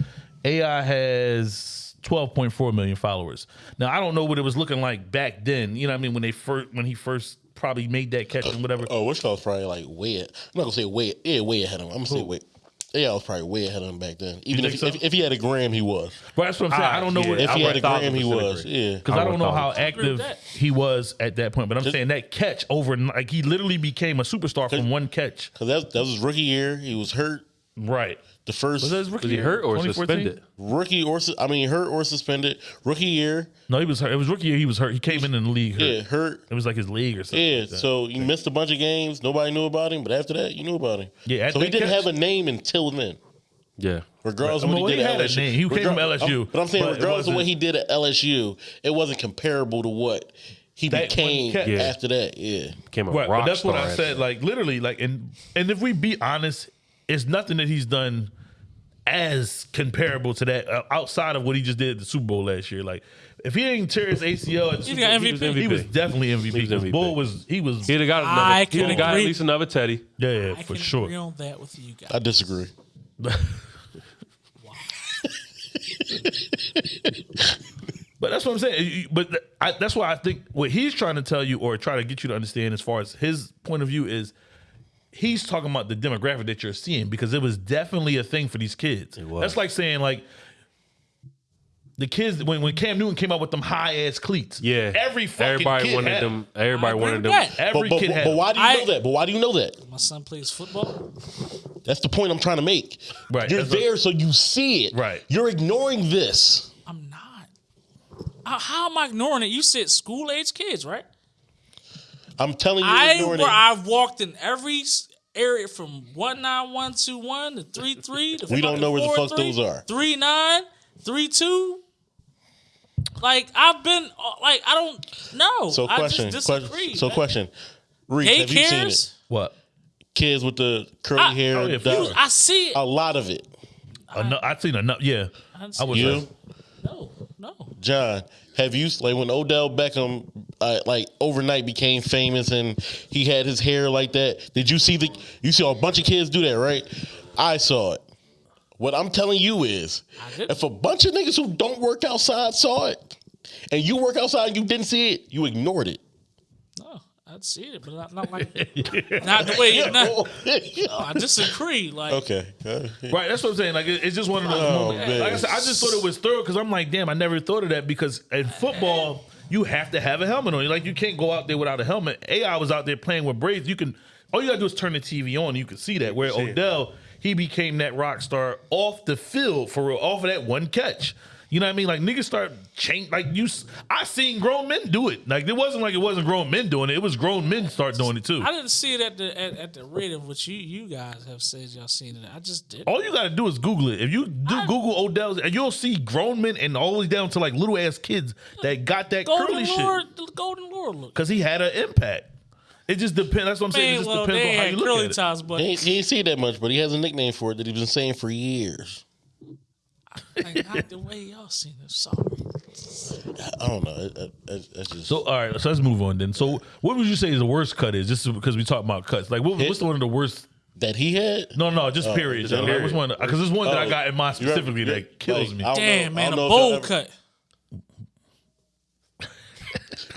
AI has 12.4 million followers. Now I don't know what it was looking like back then. You know what I mean when they first when he first probably made that catch and whatever. Oh, which was probably like way. I'm not gonna say way. Yeah, way ahead of him. I'm gonna say way. Yeah, I was probably way ahead of him back then. Even if, so? if if he had a gram, he was. But that's what I'm saying. I don't know yeah. what If he had a would gram, he was. agree. Yeah. Because I I don't know how would agree with active he was at that point. But I'm saying that catch over, like he literally became a superstar from one catch. Cause that that was his rookie year. He was hurt. Right. The first Was that his rookie Was he year? hurt or 2014? suspended? rookie or sus- I mean hurt or suspended. Rookie year. No, he was hurt. It was rookie year. He was hurt. He came in in the league. Hurt. Yeah, hurt. It was like his league or something. Yeah, like that. so you missed a bunch of games. Nobody knew about him, but after that, you knew about him. Yeah, at so he that didn't catch- have a name until then. Yeah. Regardless I of mean, what well, he did he at had a LSU. name. He came from LSU, I'm- but I'm saying, but it regardless of what wasn't- he did at LSU, it wasn't comparable to what he That one became catch. Yeah. after that. Yeah, Became a Right, rock but that's what star I after said. that. Like literally, like and and if we be honest, it's nothing that he's done as comparable to that uh, outside of what he just did at the Super Bowl last year. Like if he didn't tear his ACL, at the He Super got Bowl, MVP. He was definitely MVP. He was Because MVP. Bull was he was He'd have got another. He'd have got at least another Teddy. yeah, yeah I for can sure. agree on that with you guys. I disagree. But that's what I'm saying. But I, that's why I think what he's trying to tell you or try to get you to understand as far as his point of view is he's talking about the demographic that you're seeing because it was definitely a thing for these kids. It was. That's like saying like the kids when, when Cam Newton came out with them high ass cleats. Yeah. Every fucking everybody kid wanted had them. Everybody wanted them. that. Every but, but, kid but, had but why do you I- know that? But why do you know that? My son plays football. That's the point I'm trying to make. Right, You're that's what- there so you see it. Right. You're ignoring this. I'm not. How, how am I ignoring it? You said school age kids, right? I'm telling you, I ignoring where it. I've walked in every area from one nine one two one to three three. We don't know where the fuck those are. Three nine, three two. Like I've been, uh, like I don't know. So I question, just question disagree. so man. question. Reese, have you seen it? What? Kids with the curly I- hair. oh, yeah, the- I see it. a lot of it. Eno- I've seen enough. Yeah, I I was. You, no, no. John, have you like when Odell Beckham uh, like overnight became famous and he had his hair like that? Did you see the? You saw a bunch of kids do that, right? I saw it. What I'm telling you is, if a bunch of niggas who don't work outside saw it, and you work outside and you didn't see it, you ignored it. No, I'd see it, but not, not like not the way you. Not, no, I disagree. Like okay. Right, that's what I'm saying. Like it- it's just one of those Oh, moments. man. Like I said, I just thought it was thorough because I'm like, damn, I never thought of that because in football you have to have a helmet on. Like you can't go out there without a helmet. AI was out there playing with braids. You can all you gotta do is turn the TV on. and You can see that. Where Odell, he became that rock star off the field for real, off of that one catch. You know what I mean? Like niggas start change. Like you, s- I seen grown men do it. Like it wasn't like it wasn't grown men doing it. It was grown men start doing it too. I didn't see it at the at, at the rate of which you you guys have said y'all seen it. I just did. All you gotta do is Google it. If you do Google Odell's, and you'll see grown men and all the way down to like little ass kids that got that Golden curly Lord, shit the Golden Lord look. because he had an impact. It just depends. That's what I'm saying. It just well, depends on how you look curly at it. tops, but he, ain't, he ain't see that much, but he has a nickname for it that he's been saying for years. Like, not the way y'all seen it. Sorry. I don't know. It, it, it, it's just So all right, so let's move on then. So what would you say is the worst cut is? Just because we talk about cuts, like what, what's the one of the worst? that he had. No, no, just oh, period. just Like, period. which one? Because there's one that I Oh, got in mind you're specifically You're- that kills like, me. Damn, know- man, a don't know if y'all bowl ever- cut.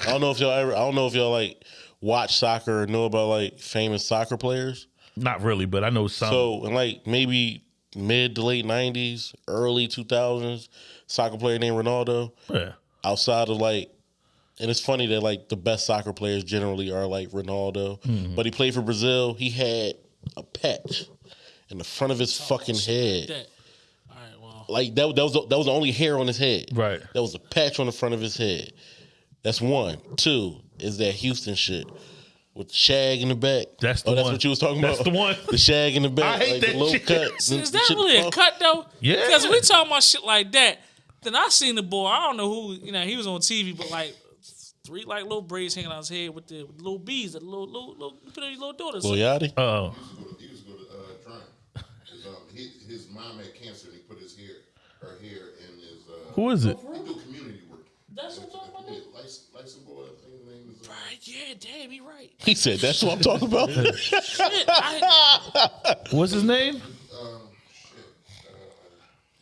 I don't know if y'all ever. I don't know if y'all like watch soccer or know about like famous soccer players. Not really, but I know some. So in like maybe mid to late nineties, early two thousands, soccer player named Ronaldo. yeah. Outside of like, and it's funny that like the best soccer players generally are like Ronaldo, Mm-hmm. but he played for Brazil. He had a patch in the front of his fucking head. That. All right, well, Like that, that was the, that was the only hair on his head. Right. That was a patch on the front of his head. That's one. Two is that Houston shit with the shag in the back. That's the oh, that's what you was talking That's about. the one. The shag in the back. I hate like that the low shit. cut. See, is that really a cut though? Yeah. Because we talking about shit like that. Then I seen the boy. I don't know who. You know, he was on TV, but like three like little braids hanging out his head with the, with little bees, the little little little you put on your little daughters. Lil Yachty? Oh, He was going to uh, try. His, um, his, his mom had cancer and he put his hair, her hair in his. Uh, who is it? He do community work. That's what I'm talking about. nigga. License, license boy, his name is. Right, yeah, damn, he right. He said, "That's what I'm talking about." Shit, I, What's his name?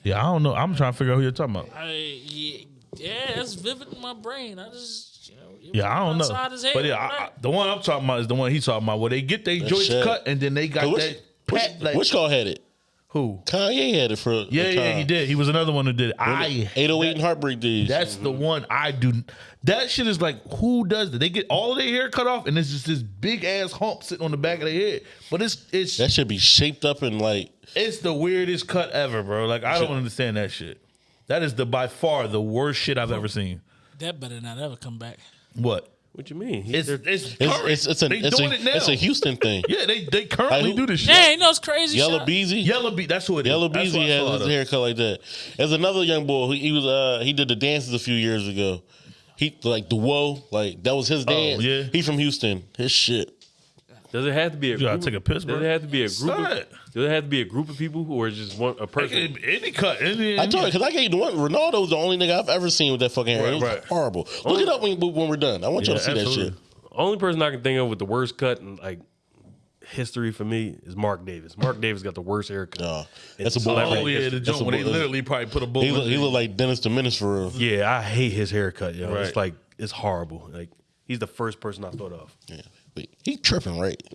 Yeah, I don't know. I'm trying to figure out who you're talking about. I yeah, yeah, that's vivid in my brain. I just, you know, it Yeah, I don't know. outside His head, But yeah, I, I- the one I'm talking about is the one he's talking about, where they get their joints shit. cut and then they got which, that which, pat. Like, which call had it? Who? Kanye had it for. Yeah, a yeah, time. he did. He was another one who did it. I 808 and Heartbreak Days. That's the one I do. That shit is like, who does that? They get all of their hair cut off, and it's just this big ass hump sitting on the back of their head. But it's it's that should be shaped up and like. it's the weirdest cut ever, bro. Like I don't understand that shit. That is the by far the worst shit I've ever seen. that better not ever come back. What? What you mean? He- It's it's It's current. it's it's, an, they it's, doing a, it now. it's a Houston thing. Yeah, they they currently Like, do this shit. Yeah, you know it's crazy. Yellow shit. Beezy. Yellow Beat, that's who it is. Yellow That's Beezy what has saw his it. haircut like that. There's another young boy. Who, he was uh he did the dances a few years ago. He like the whoa like that was his dance. Oh, yeah. He from Houston. His shit. Does it have to be a You gotta group? take a piss, bro. Does it have to be a group? Of, does it have to be a group of people or just one a person? Any, any cut. Any, I told you because I gave you the one. Ronaldo's the only nigga I've ever seen with that fucking hair. Right, it was right. horrible. Look it up when, when we're done. I want y'all to see absolutely. that shit. Only person I can think of with the worst cut in like history for me is Mark Davis. Mark Davis got the worst haircut. No, that's a a bull. celebrity. Oh yeah, the That's joint a where they bull- literally probably put a bullet. He look, he in look like Dennis the Menace for real. Yeah, I hate his haircut, yo. Right. It's like it's horrible. Like he's the first person I thought of. Yeah. But he tripping right.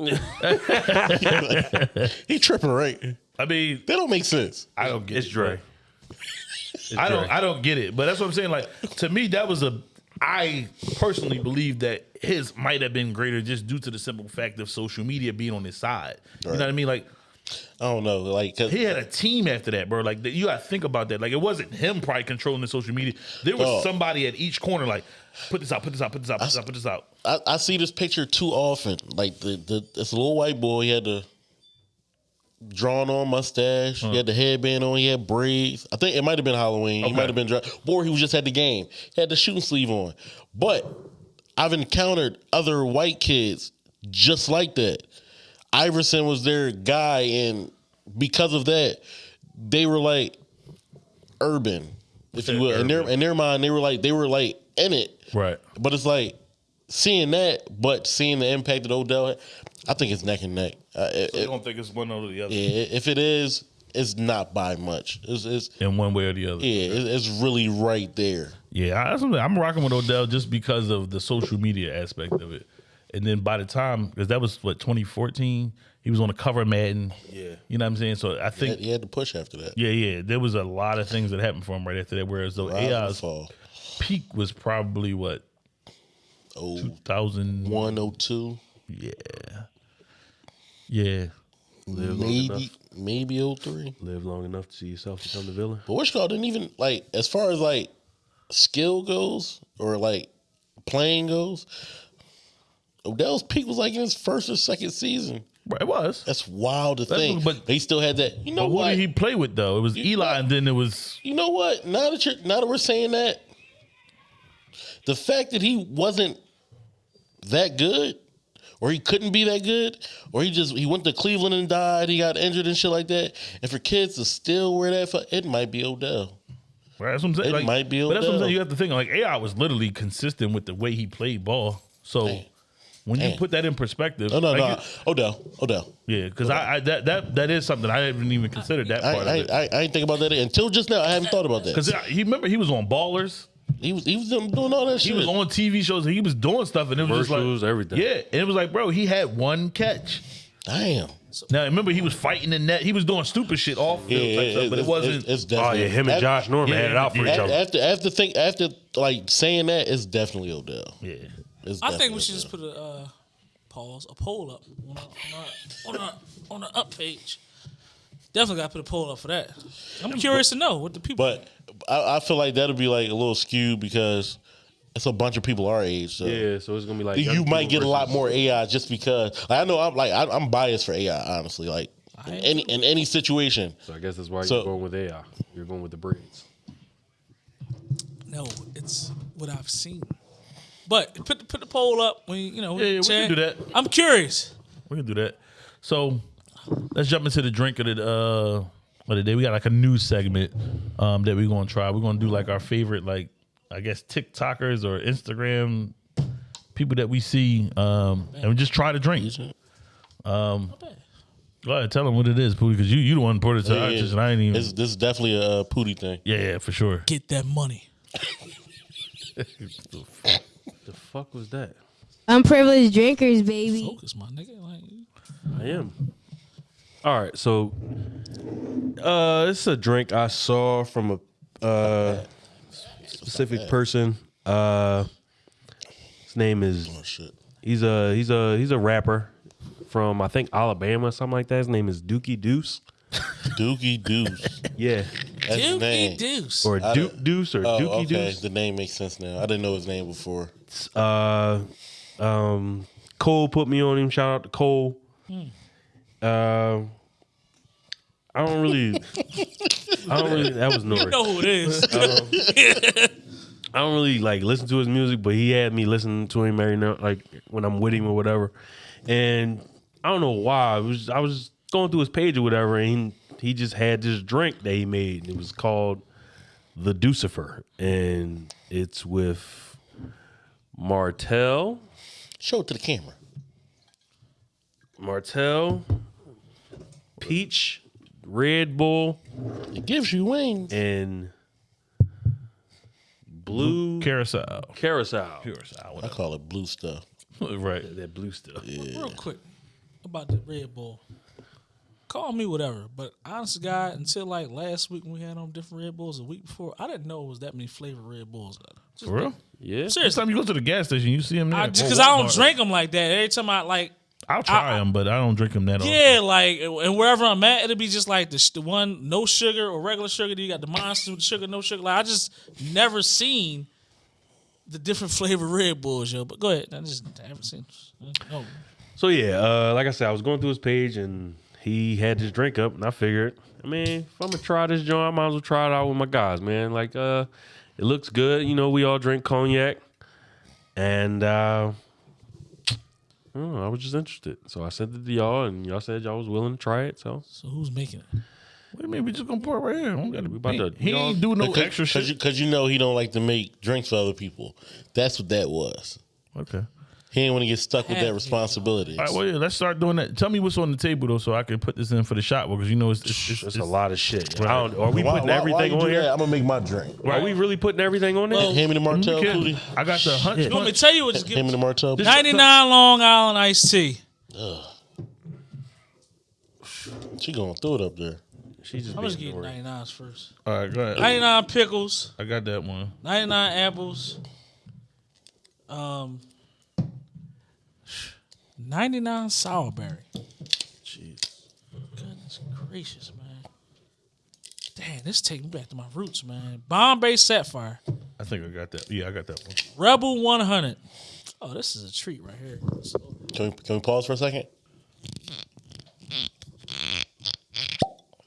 he tripping right. I mean, That don't make sense. I don't get it. It's it, Dre. I don't I don't get it. But that's what I'm saying. Like to me, that was a I personally believe that his might have been greater just due to the simple fact of social media being on his side. You know what I mean? Like I don't know. Like he had a team after that, bro. Like you gotta think about that. Like it wasn't him probably controlling the social media. There was somebody at each corner, like, put this out, put this out, put this out, put this out, put this out. I, I see this picture too often. Like the, the this little white boy, he had the drawn on mustache, he had the headband on, he had braids. I think it might have been Halloween. He might have been dra- or he was just had the game. He had the shooting sleeve on. But I've encountered other white kids just like that. Iverson was their guy, and because of that, they were like urban, if you will. In their in their mind, they were like they were like in it. Right. But it's like seeing that, but seeing the impact that Odell, had, I think it's neck and neck. Uh, I it- don't think it's one or the other. yeah, if it is, it's not by much. It's, it's In one way or the other. yeah, it- it's really right there. Yeah, I- I'm rocking with Odell just because of the social media aspect of it. And then by the time, because that was what 2014, he was on the cover of Madden. Yeah. you know what I'm saying. So I He had, think, he had to push after that. yeah, yeah, there was a lot of things that happened for him right after that. Whereas though Rise AI's fall. peak was probably what Oh, 2000. 102, Yeah, yeah. Live maybe enough. maybe 03. Live long enough to see yourself become the villain. But which didn't even like as far as like skill goes or like playing goes. Odell's peak was like in his first or second season. It was. That's wild to That's- think. but- But they still had that. You know But who what? did he play with though? It was Eli, and then it was you know what? Now that you're now that we're saying that, the fact that he wasn't that good, or he couldn't be that good, or he just he went to Cleveland and died, he got injured and shit like that. And for kids to still wear that, fu- it might be Odell. Right, that's what I'm saying. It Like, might be but that's what I'm Odell. saying. You have to think like AI was literally consistent with the way he played ball. So. When you Damn. put that in perspective, No, no, like no, you- Odell, Odell. yeah, because I, I that that that is something I haven't even considered that I, part I, of it. I, I ain't think about that until just now. I haven't thought about that. Because he remember he was on Ballers. He was he was doing all that shit. He shit. was on TV shows. and He was doing stuff, and it was just Commercials, like everything. Yeah, and it was like, bro, he had one catch. Damn. Now remember, he was fighting in net. He was doing stupid shit off field Yeah, type stuff, but it it's- wasn't. It's, it's Oh definitely yeah, him and Josh Norman yeah, had it out for yeah. each other. After after think after like saying that, it's definitely Odell. yeah, It's I think we should just put a uh, pause, a poll up on our, on our, on our, on our up page. Definitely got to put a poll up for that. I'm curious to know what the people. But I, I feel like that'll be like a little skewed because it's a bunch of people our age. So yeah, so it's gonna be like you might people get a lot more AI just because. Like I know I'm like I, I'm biased for AI honestly. Like in any in any situation. So I guess that's why So- you're going with AI. You're going with the braids. no, it's what I've seen. But put put the poll up when you, you know. Yeah, yeah, we can do that. I'm curious. we can do that. So let's jump into the drink of the uh of the day. We got like a new segment um that we're gonna try. We're gonna do like our favorite like I guess TikTokers or Instagram people that we see, um, and we just try to drink. Um, go ahead, tell them what it is, Pooty, because you you the one who put it to Yeah, our yeah. attention. I ain't even. This, this is definitely a uh, pooty thing. yeah, yeah, for sure. Get that money. The fuck was that? Unprivileged drinkers, baby. Focus, my nigga. Like, I am. All right, so uh this is a drink I saw from a uh specific person. Uh his name is Oh shit. he's a he's a he's a rapper from I think Alabama, or something like that. His name is Dookie Deuce. Dookie Deuce. Yeah. That's his Dookie name. Deuce. Or I Duke don't- Deuce or Oh, Dookie okay. Deuce. The name makes sense now. I didn't know his name before. Uh, um, Cole put me on him. Shout out to Cole. Uh, I don't really. I don't really. That was Nori. you know who it is. I don't really like listen to his music, but he had me listen to him every now, like when I'm with him or whatever. And I don't know why. It was I was going through his page or whatever, and he, he just had this drink that he made. It was called the Deucifer, and it's with Martell. Show it to the camera. Martell, Peach, Red Bull, It gives you wings. and Blue Carousel. Carousel. Carousel. I call it blue stuff. right. That blue stuff. Real quick about the Red Bull. Call me whatever, but honest to God, until like last week when we had on different Red Bulls, a week before, I didn't know it was that many flavored Red Bulls. Just, For real? Yeah. Next seriously, time you go to the gas station, you see them there. I, just because I don't drink them like that. Every time I like, I'll try I- them, but I don't drink them that often. yeah, like, and wherever I'm at, it'll be just like the, the one no sugar or regular sugar. Then you got the monster with sugar, no sugar. Like I just never seen the different flavored Red Bulls, yo. But go ahead, I just I haven't seen. No, So yeah, uh, like I said, I was going through his page and he had this drink up, and I figured, I mean, if I'm gonna try this joint, I might as well try it out with my guys, man. Like, uh, it looks good. You know, we all drink cognac, and uh, I, don't know, I was just interested, so I sent it to y'all, and y'all said y'all was willing to try it. So so who's making it? What do you mean? We just gonna pour it right here. We, gotta, We about to- he you ain't do no Because extra cause shit. you, cause you know he don't like to make drinks for other people. That's what that was. okay. He ain't want to get stuck with that responsibility. All right, well, yeah, let's start doing that. Tell me what's on the table though, so I can put this in for the shot because you know it's it's, it's, it's, it's a lot of shit. Right. I don't, are we Why- putting why- why everything you on do here? that? I'm gonna make my drink. Are we really putting everything on there? Hand me the Martell, Okay. Cootie. I got the hunch. You want me punch. to tell you what? Just Hand me the Martell. 99 Long Island iced tea. She gonna throw it up there. She's just I'm just being getting ignored. 99s first. All right, go ahead. 99 pickles, I got that one. 99 apples, um, 99 Sourberry. Jeez. Goodness gracious, man. Damn, this taking me back to my roots, man. Bombay Sapphire, I think I got that. Yeah, I got that one. Rebel 100. Oh, this is a treat right here. So- Can we, can we pause for a second?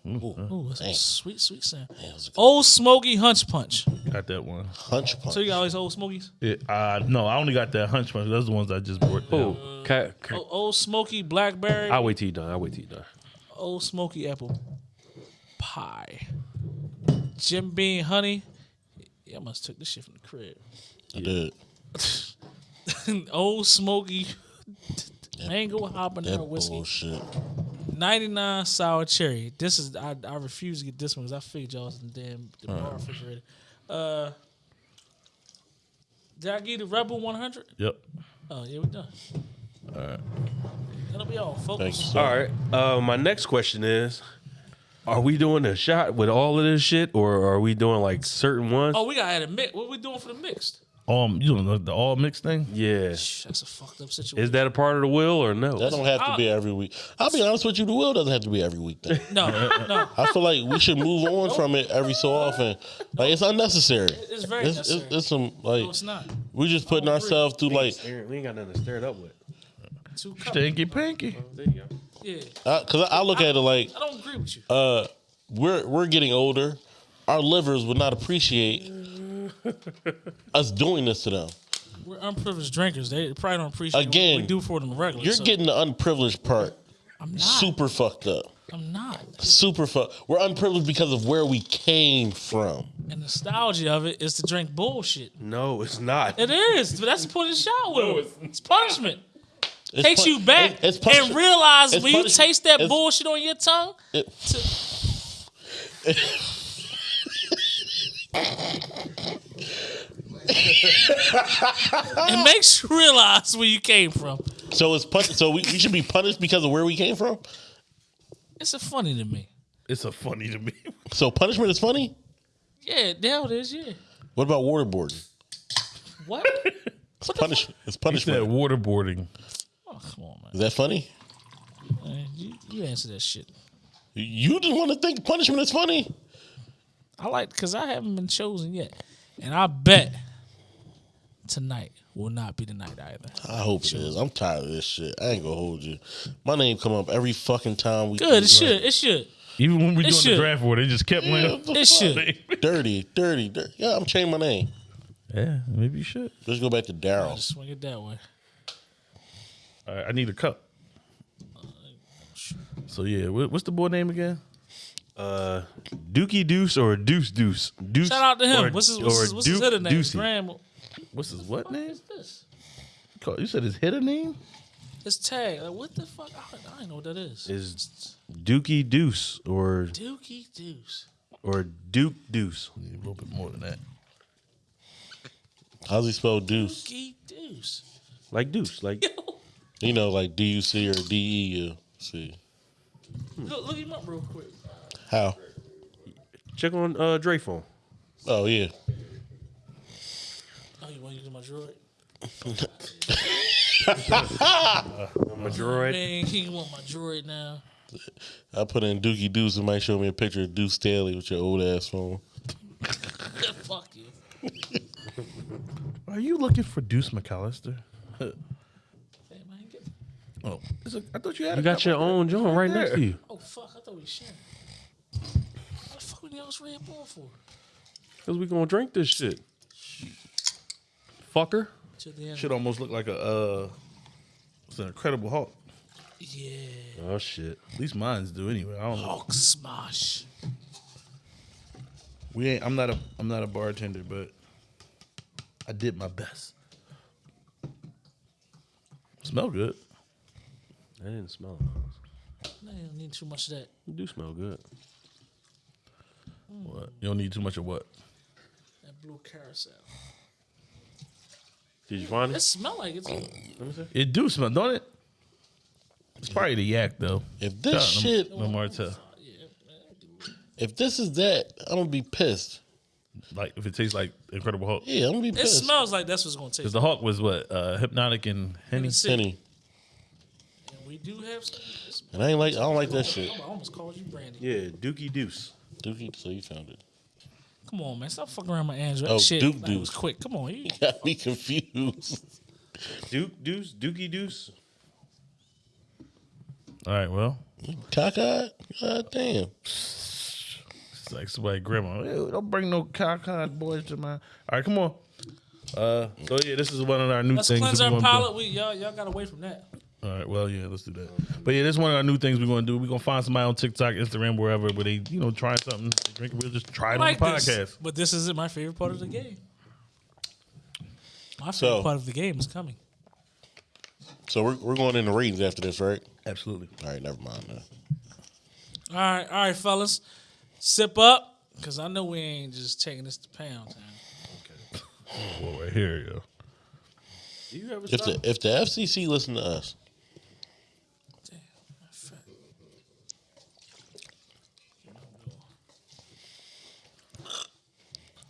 Mm-hmm. Ooh, that's a Dang. sweet, sweet sound. Yeah, it was a Old Smoky Hunch Punch. Got that one. hunch punch. So you got all these Old Smokies? Yeah, uh, no, I only got that hunch punch. Those are the ones I just brought. down. Oh, uh, ca- ca- O- Old Smoky Blackberry. I'll wait till you done. I'll wait till you done. Old Smoky Apple Pie. Jim Beam Honey. Yeah, I must took this shit from the crib. I did. Old Smoky Mango That Habanero Whiskey. bullshit. 99 Sour Cherry. This is, I, I refuse to get this one because I figured y'all was in the damn the bar refrigerator. Uh, did I get you the Rebel 100? Yep. Oh, yeah, we done. All right. That'll be all, folks. Thank. Sir. All right. Uh, my next question is: Are we doing a shot with all of this shit, or are we doing like certain ones? Oh, we got to add a mix. What we doing for the mixed? Um, you know the all mixed thing. Yeah. Shh, That's a fucked up situation. Is that a part of the will or no? That don't have to be every week. I'll be honest with you. The will doesn't have to be every week. Then. No, no. I feel like we should move on from it every so often. Like it's unnecessary. It's very It's, necessary. it's, it's some like no, it's not. we just putting agree. ourselves through like we ain't got nothing to stir it up with. Two cups. Stinky pinky. There you go. Yeah. because I, I look at it like I don't agree with you. uh we're we're getting older. Our livers would not appreciate us doing this to them. We're unprivileged drinkers. They probably don't appreciate Again, what we do for them regularly. You're so getting the unprivileged part I'm not. super fucked up. I'm not. Super fucked. We're unprivileged because of where we came from. And the nostalgia of it is to drink bullshit. No, it's not. It is, but that's the point of the shot with. it's punishment. It's Takes pu- you back it- it's and realize it's when you taste that It's- bullshit on your tongue. it- it makes you realize where you came from. So it's pun- so we, we should be punished because of where we came from. It's a funny to me. It's a funny to me. So punishment is funny. Yeah, the hell it is. Yeah. What about waterboarding? What? It's punishment. It's He said punishment. waterboarding. oh, come on, man. Is that funny? Man, You, you answer that shit. You didn't want to think punishment is funny. I like because I haven't been chosen yet, and I bet tonight will not be the night either. I hope it is. I'm tired of this shit. I ain't gonna hold you. My name come up every fucking time we. Good, it should. It should. Even when we It doing should. the draft war, they just kept winning. It should. Dirty, dirty, dirty. Yeah, I'm changing my name. Yeah, maybe you should. Let's go back to Daryl. Swing it that way. All right, I need a cup. So yeah, what's the boy name again? Uh, Dookie Deuce or Deuce Deuce. Deuce Shout out to him. or- what's his what's his, what's his hitter name? His Ducey. grand, What's his what what name? is this? You said his hitter name? His tag. Like what the fuck? I, I don't know what that is. Is Dookie Deuce or Dookie Deuce. or Duke Deuce. A little bit more than that. How's he spell deuce? Dookie Deuce. Like Deuce. Like You know, like D U C or D E U C. Look, look him up real quick. How? check on uh Dre phone. Oh yeah. Oh, you want to use my droid? My droid. Man, he want my droid now. I put in Dookie Deuce. It might show me a picture of Deuce Staley with your old ass phone. fuck you. Are you looking for Deuce McAllister? Damn, I ain't get. Oh, is it- I thought you had. You a got your up own joint right next to you. Oh fuck! I thought we sharing. What the fuck we else Red Bull for? Cause we gonna drink this shit. Fucker. To the end. Should almost look like a. uh It's an Incredible Hulk. Yeah. Oh shit. At least mine's do anyway. I don't know. Hulk smash. We ain't. I'm not a. I'm not a bartender, but I did my best. Smell good. I didn't smell it. No, you don't need too much of that. You do smell good. What? You don't need too much of what? That blue carousel. Did you find It it? smell like it's. It do smell, don't it? It's probably the yak though. If this Shout out shit, to Martell. if this is that, I'm gonna be pissed. Like if it tastes like Incredible Hulk. Yeah, I'm gonna be pissed. It pissed. smells like that's what's gonna taste. Because the Hulk was what? Uh, Hpnotiq and Henny. Henny. Penny. And we do have some. it's- And I ain't like I don't like that shit. I almost called you Brandy. Yeah, Dookie Deuce. Dookie, so you found it. Come on, man. Stop fucking around my Android. Oh, shit. Duke That was Deuce. quick. Come on. You, Got me confused. Duke Deuce. Dookie Deuce. All right, well, Cockeyed? God damn. it's like somebody grandma. "Ew, don't bring no cockeyed boys to my. All right, come on. Uh, so yeah, this is one of our new let's things. cleanse that our we're gonna do. palate. We y'all y'all got away from that. All right, well, yeah, let's do that. But yeah, this is one of our new things we're gonna do. We're gonna find somebody on TikTok, Instagram, wherever, where they, you know, trying something, they drink it. We'll just try it like on the this, podcast. but this isn't my favorite part of the game. My favorite So- part of the game is coming. So we're, we're going into ratings after this, right? Absolutely. All right, never mind. Then. All right, all right, fellas, sip up, cause I know we ain't just taking this to pound town. Well, right here, yo. Do you ever If stop? the if the FCC listen to us, Damn, my fat.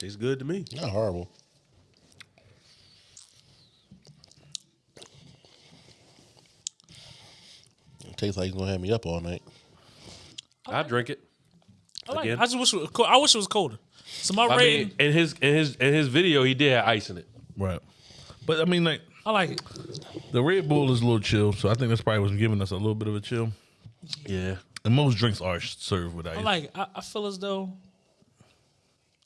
Tastes good to me. not horrible. It tastes like it's gonna have me up all night. I drink it. I like. It. Again? I just wish it was cold. I wish it was colder. So my I rating, mean, in his in his in his video, he did have ice in it. Right. But I mean, like, I like it. the Red Bull is a little chill, so I think that's probably what's giving us a little bit of a chill. Yeah. And most drinks are served with ice. I like it. I, I feel as though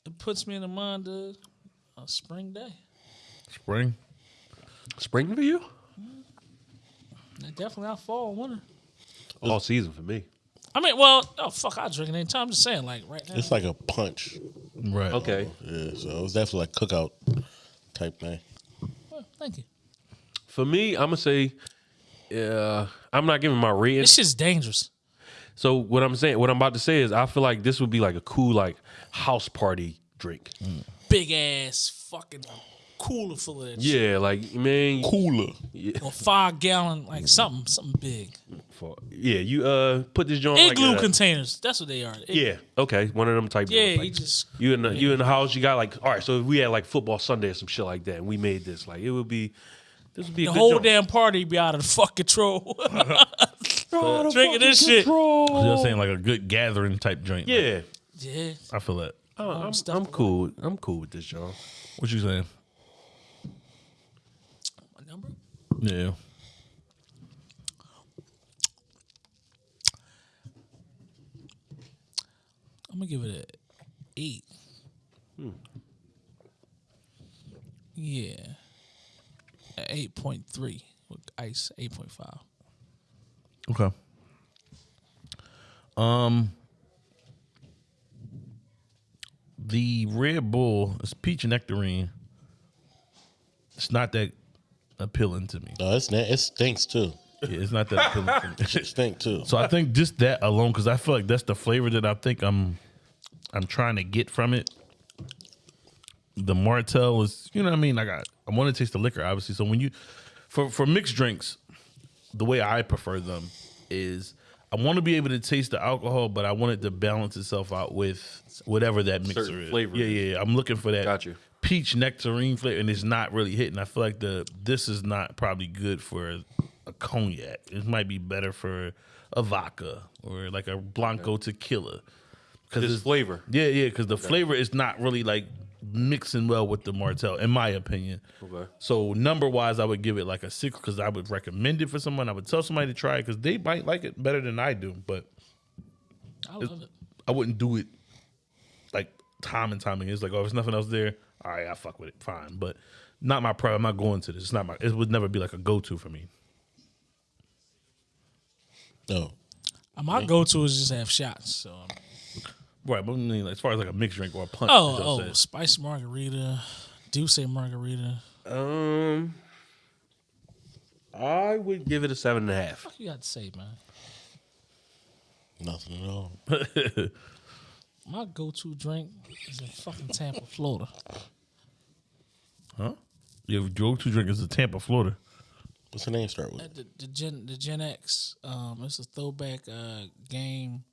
it puts me in the mind of a spring day. Spring. Spring for you? And definitely not fall, winter. All season for me. I mean, well, oh fuck, I drink it anytime. I'm just saying, like right now. It's like a punch. Right. Okay. Yeah, so it was definitely like cookout type thing. Well, thank you. For me, I'm gonna say, uh, I'm not giving my rating. This shit's dangerous. So what I'm saying, what I'm about to say is, I feel like this would be like a cool like house party drink. Big ass fucking cooler full of that shit. Yeah, like man, Cooler. Or five gallon, like something, something big. for- yeah, you uh put this joint like Igloo a- containers. That's what they are. Ig- Yeah, okay, one of them type. Yeah, joints, he just you in the you in the house. You got like all right. So if we had like football Sunday or some shit like that, and we made this like it would be. This would be a the good whole joint. damn party be out of the fuck control. Drinking this shit. So you're saying like a good gathering type joint. Yeah, Yeah. I feel that. Oh, I'm, stuff I'm cool. I'm cool with this, y'all. What you saying? My number? Yeah. I'm gonna give it a eight. Yeah, eight point three with ice. Eight point five. Okay. Um, the Red Bull is peach nectarine. It's not that appealing to me. No, it's na- it stinks too. Yeah, it's not that appealing to me. It stink too. So I think just that alone, because I feel like that's the flavor that I think I'm I'm trying to get from it. The Martell is, you know what I mean? Like I, I want to taste the liquor, obviously. So when you for for mixed drinks, the way I prefer them is I want to be able to taste the alcohol, but I want it to balance itself out with whatever that mixer Certain is. flavor Yeah, yeah, yeah. I'm looking for that Got you. peach nectarine flavor, and it's not really hitting. I feel like the this is not probably good for a cognac. It might be better for a vodka or like a blanco tequila. Because This flavor. yeah, yeah, because the flavor is not really like mixing well with the Martell, in my opinion. Okay. So number wise, I would give it like a six because I would recommend it for someone. I would tell somebody to try it because they might like it better than I do, but I love it. I wouldn't do it like time and time again. It's like, oh, if there's nothing else there, all right, I fuck with it, fine. But not my problem. I'm not going to this. It's not my. It would never be like a go to for me. No. Uh, My go to is just have shots. So Right, but I mean, like, as far as like a mixed drink or a punch. oh as I oh, said. spicy margarita, Douce margarita. Um, I would give it a seven and a half. What you got to say, man? Nothing at all. My go to drink is in fucking Tampa, Florida. huh? Your go to drink is the Tampa, Florida. What's the name start with? At the, the Gen the Gen X. Um, it's a throwback uh, game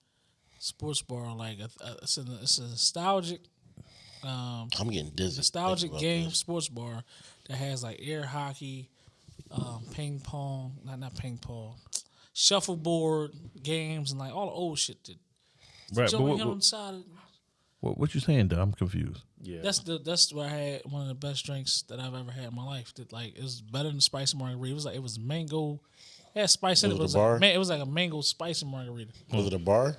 sports bar. Like a, a, it's, a, it's a nostalgic um, I'm getting dizzy. nostalgic game this. sports bar that has like air hockey, um, ping pong, not not ping pong, shuffleboard games and like all the old shit. That Right, but Joey what, on what, the side. Of, what, what you saying, Dom? I'm confused. Yeah. that's the that's where I had one of the best drinks that I've ever had in my life. That like it was better than spicy margarita. It was like it was mango. It had spice in it. Was but it It a was, bar? like, man, it was like a mango spicy margarita. Was it a bar?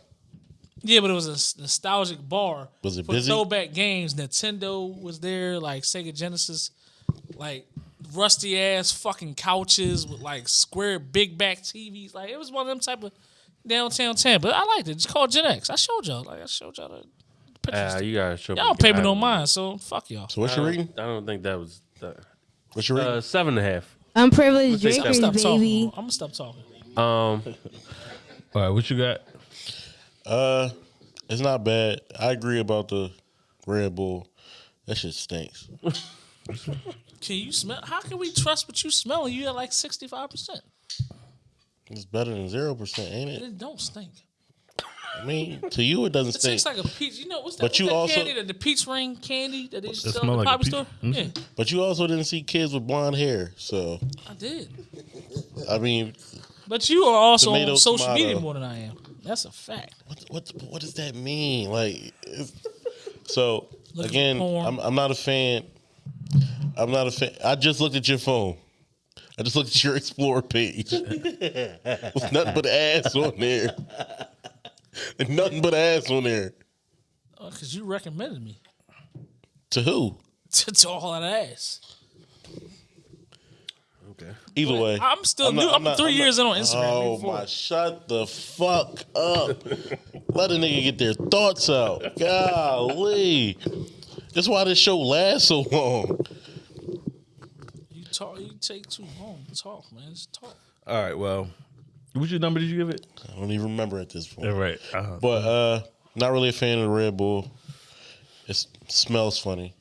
Yeah, but it was a nostalgic bar. Was it for busy? Throwback games. Nintendo was there, like Sega Genesis, like rusty ass fucking couches with like square big back TVs. Like it was one of them type of downtown Tampa. I liked it. It's called Gen X. I showed y'all. Like I showed y'all the pictures. Uh, you gotta show. y'all don't pay me no mind, so fuck y'all. So what's your reading? I don't think that was that. What's your reading? Uh, seven and a half. Unprivileged take I'm drinkers, gonna stop baby. talking. I'm gonna stop talking. Um, All right, what you got? Uh, it's not bad. I agree about the Red Bull. That shit stinks. Can you smell? How can we trust what you smell? You at like sixty five percent. It's better than zero percent, ain't it? It don't stink. I mean, to you it doesn't It stink. tastes like a peach. You know what's that? But what's you that also- candy, the, the peach ring candy that they sell smell at the like poppy peach- store. Mhm. Yeah, but you also didn't see kids with blonde hair. So I did. I mean, But you are also Tomato, on social tomato. media more than I am. That's a fact. what what what does that mean? Like, so Looking again. I'm I'm not a fan. I'm not a fan. I just looked at your phone. I just looked at your Explorer page. There's nothing but ass on there. There's nothing but ass on there. Because Uh, you recommended me To who? to, to all that ass. Okay. Either way, I'm still not- new. I'm, not- three not- years in on Instagram. Oh my! Shut the fuck up. Let a nigga get their thoughts out. Golly, that's why this show lasts so long. You talk. You take too long talk, man. Just talk. All right. Well, what's your number did you give it? I don't even remember at this point. All right. Uh, But uh, not really a fan of the Red Bull. It smells funny,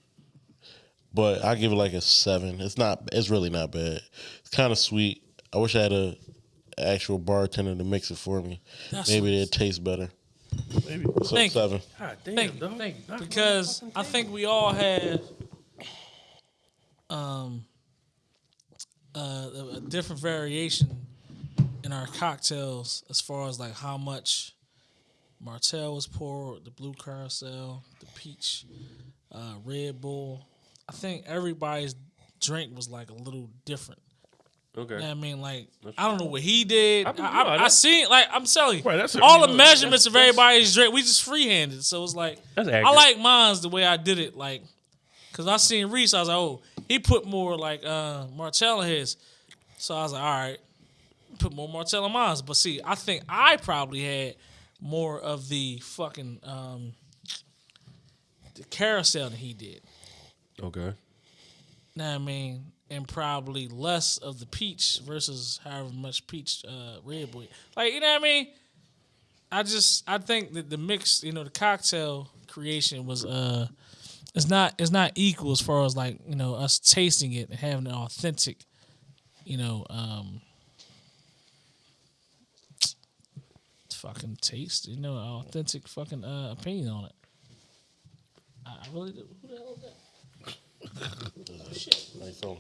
but I give it like a seven. It's not. It's really not bad. It's kind of sweet. I wish I had a actual bartender to mix it for me. That's Maybe it'd taste better. maybe. So Thank you. seven. God damn, Thank you, dog. thank you. Because I think we all had um uh, a, a different variation in our cocktails as far as like how much Martell was poured, the blue carousel, the peach, uh, Red Bull. I think everybody's drink was like a little different. Okay. You know what I mean, like I don't know what he did. I, I- I, I, seen like I'm telling you, Right, all the know, measurements of everybody's drink. We just freehanded, so it's like I like mine's the way I did it. Like, cause I seen Reese, I was like, oh, he put more like uh Martell in his, so I was like, all right, put more Martell in mine's. But see, I think I probably had more of the fucking um the carousel than he did. Okay. Now I mean? And probably less of the peach versus however much peach uh, Red Bull. Like, you know what I mean? I just I think that the mix, you know, the cocktail creation was uh it's not it's not equal as far as like, you know, us tasting it and having an authentic, you know, um fucking taste, you know, authentic fucking uh, opinion on it. I I really do. Who the hell is that? Shit. Nice phone.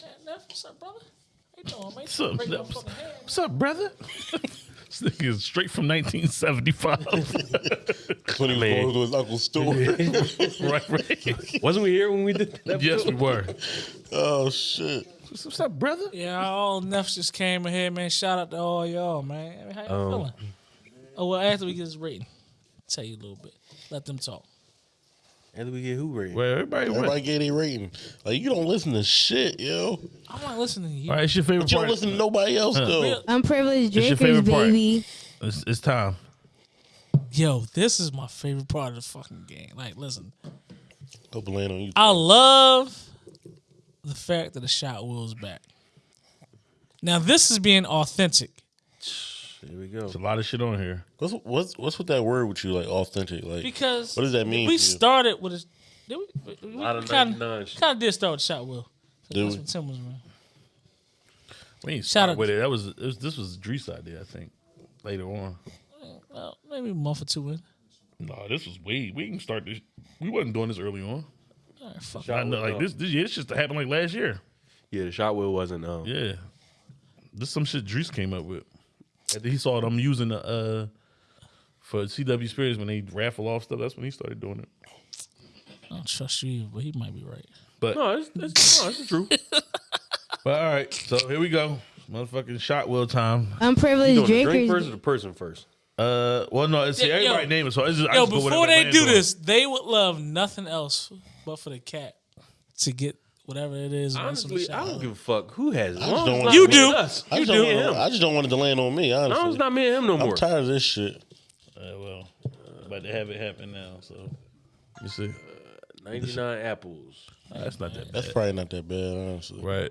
Man, Neff, what's up, brother? How you doing, man? What's up, Break my Neff? fucking hand. What's up, brother? this nigga is straight from 1975. When he was Man. going to his uncle's store. right, right. Wasn't we here when we did that? Yes, we were. oh shit. What's, what's up, brother? Yeah, all Neff just came in here, man. Shout out to all y'all, man. I mean, how you Um, feeling? Oh, well, after we get this rating, tell you a little bit. Let them talk. And we get who rated? Well, everybody went. Everybody gave their rating. Like you don't listen to shit, yo. I'm not listening to you. All right, it's your favorite But you don't listen to nobody else though. Real- Unprivileged It's your drinkers, favorite part. baby. It's, it's time. Yo, this is my favorite part of the fucking game. Like, listen, Don't blame on you. I love the fact that the shot wheel's back. Now, this is being authentic. Here we go. There's a lot of shit on here. What's what's what's with that word with you? Like authentic. Like Because What does that mean We to you? started with a. Did we, we, lot of kind 99 shit. of did start with shot wheel. Did That's we? what Tim was around. We ain't Shout start out- with it. That was, it was this was Dre's idea, I think. Later on. Well, maybe a month or two in. No, this was way. We didn't start this. We wasn't doing this early on. All right, fuck. I know, like this. This yeah, this just happened like last year. Yeah, the shot wheel wasn't. Um, Yeah, this some shit Drees came up with. After he saw them using the uh for CW Spirits when they raffle off stuff. That's when he started doing it. I don't trust you, but he might be right. But No, it's, it's, no, it's true. but all right, so here we go, motherfucking shot wheel time. Unprivileged You doing the drink drinkers. first or the person first? Uh, well, no, it's Yeah, yo. everybody name it. So it's just, I Yo, just before they land do on. this, they would love nothing else but for the cat to get whatever it is. once in the Honestly, I don't give a fuck who has it. As just don't want You not do. Us. I You just, do. don't Me and want, him. I just don't want it to land on me. No, it's Honestly, not me and him no more. I'm tired of this shit. Uh, well, about to have it happen now. So you see, 99 apples. that's not that That's probably not that bad, honestly. right?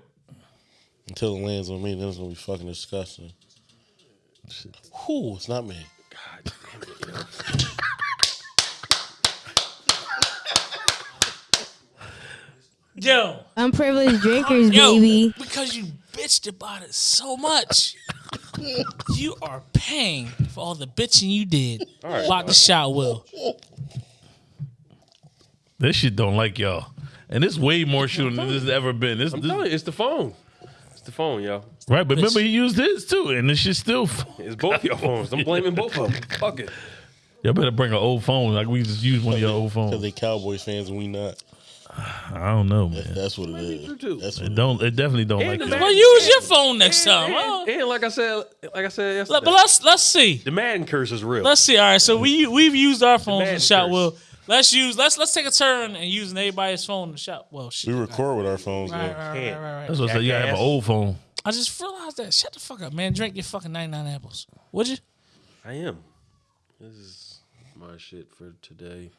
Until it lands on me, then it's gonna be fucking disgusting. Whew, it's not me. God damn it, yo. Yo, Unprivileged drinkers, yo, baby. because you bitched about it so much, you are paying for all the bitching you did about the shot wheel. This shit don't like y'all, and it's way more shooting than this has ever been. This, I'm this telling you, it's the phone. It's the phone, yo. right, but remember he used his too, and this shit still. It's both your phones. I'm blaming both of them. Fuck it. Y'all better bring an old phone. Like we just use one of your old phones. Because phones. they Cowboys fans and we not. I don't know, man. That's what it true, is. too. That's what It it don't. It definitely don't like the y'all. man- Well, use your phone next time. And, huh? and like I said, like I said yesterday, But let's let's see. the Madden curse is real. Let's see. All right, so we we've used our phones Madden and shot curse. wheel. let's use let's let's take a turn and using everybody's phone to shop. Well, shit. We record with our phones. Right, though. right, right, Can't. right, right. That's what I said. You gotta have an old phone. I just realized that. Shut the fuck up, man. Drink your fucking 99 apples. Would you? I am. This is my shit for today.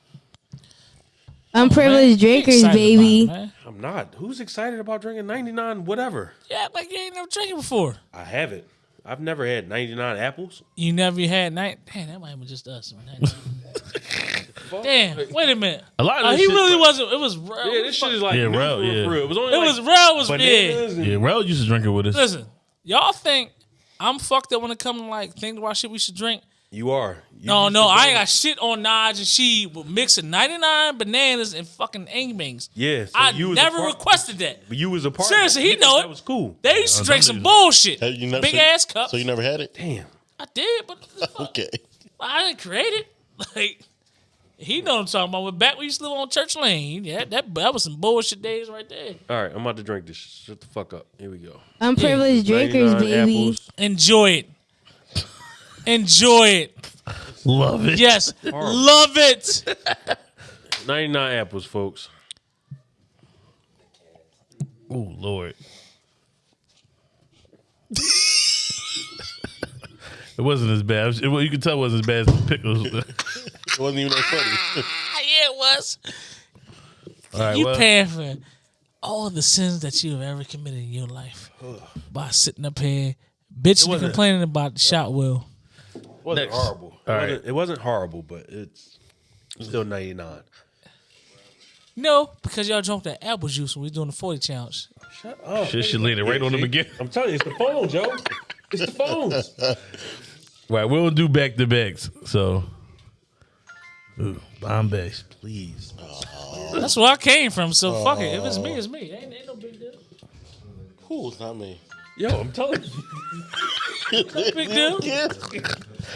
Unprivileged Man, drinkers, excited baby. about it, man. I'm not. Who's excited about drinking 99 whatever? Yeah, like you ain't never drinking before. I haven't. I've never had 99 apples. You never had night. Damn, that might have been just us. Damn, wait a minute. A lot of Oh, this he shit- really wasn't. It was real. Yeah, this shit is like Yeah, new Rel, for real, yeah. for real. It was only It like was real. Was big. bananas and Yeah, Rel used to drink it with us. Listen, y'all think I'm fucked up when it comes to like think about shit we should drink? You are. You No, no, I ain't got shit on Naj and she with mixing 99 bananas and fucking Angbangs. Yeah, so I you was a never part- requested that. But you was a part. Seriously, of he know it. That was cool. They used to uh, drink some bullshit. Have you never, Big so, ass cups. So you never had it? Damn. I did, but Okay. I didn't create it. Like he know what I'm talking about. When back when we used to live on Church Lane, yeah, that that was some bullshit days right there. All right, I'm about to drink this. Shut the fuck up. Here we go. Unprivileged drinkers, 99 baby. apples. Enjoy it. Enjoy it. Love it. Yes, love it. 99 apples, folks. Oh Lord. it wasn't as bad. It, you could tell it wasn't as bad as the pickles. It wasn't even that funny. Ah, yeah, it was. All right, you well, paying for all the sins that you have ever committed in your life by sitting up here bitching and wasn't- complaining about the shot will. It wasn't Next. horrible. It, All wasn't, right. it wasn't horrible, but it's still 99. No, because y'all drunk that apple juice when we doing the 40 challenge. Shut up. Shit, she laid it right on the beginning. I'm telling you, it's the phone, Joe. It's the phones. Right, we don't do back to backs. So, Ooh, Bombay. Please. That's where I came from, so fuck it. If it's me, it's me. Ain't, ain't no big deal. Who? It's not me. Yo, I'm telling you. Big deal. Yeah.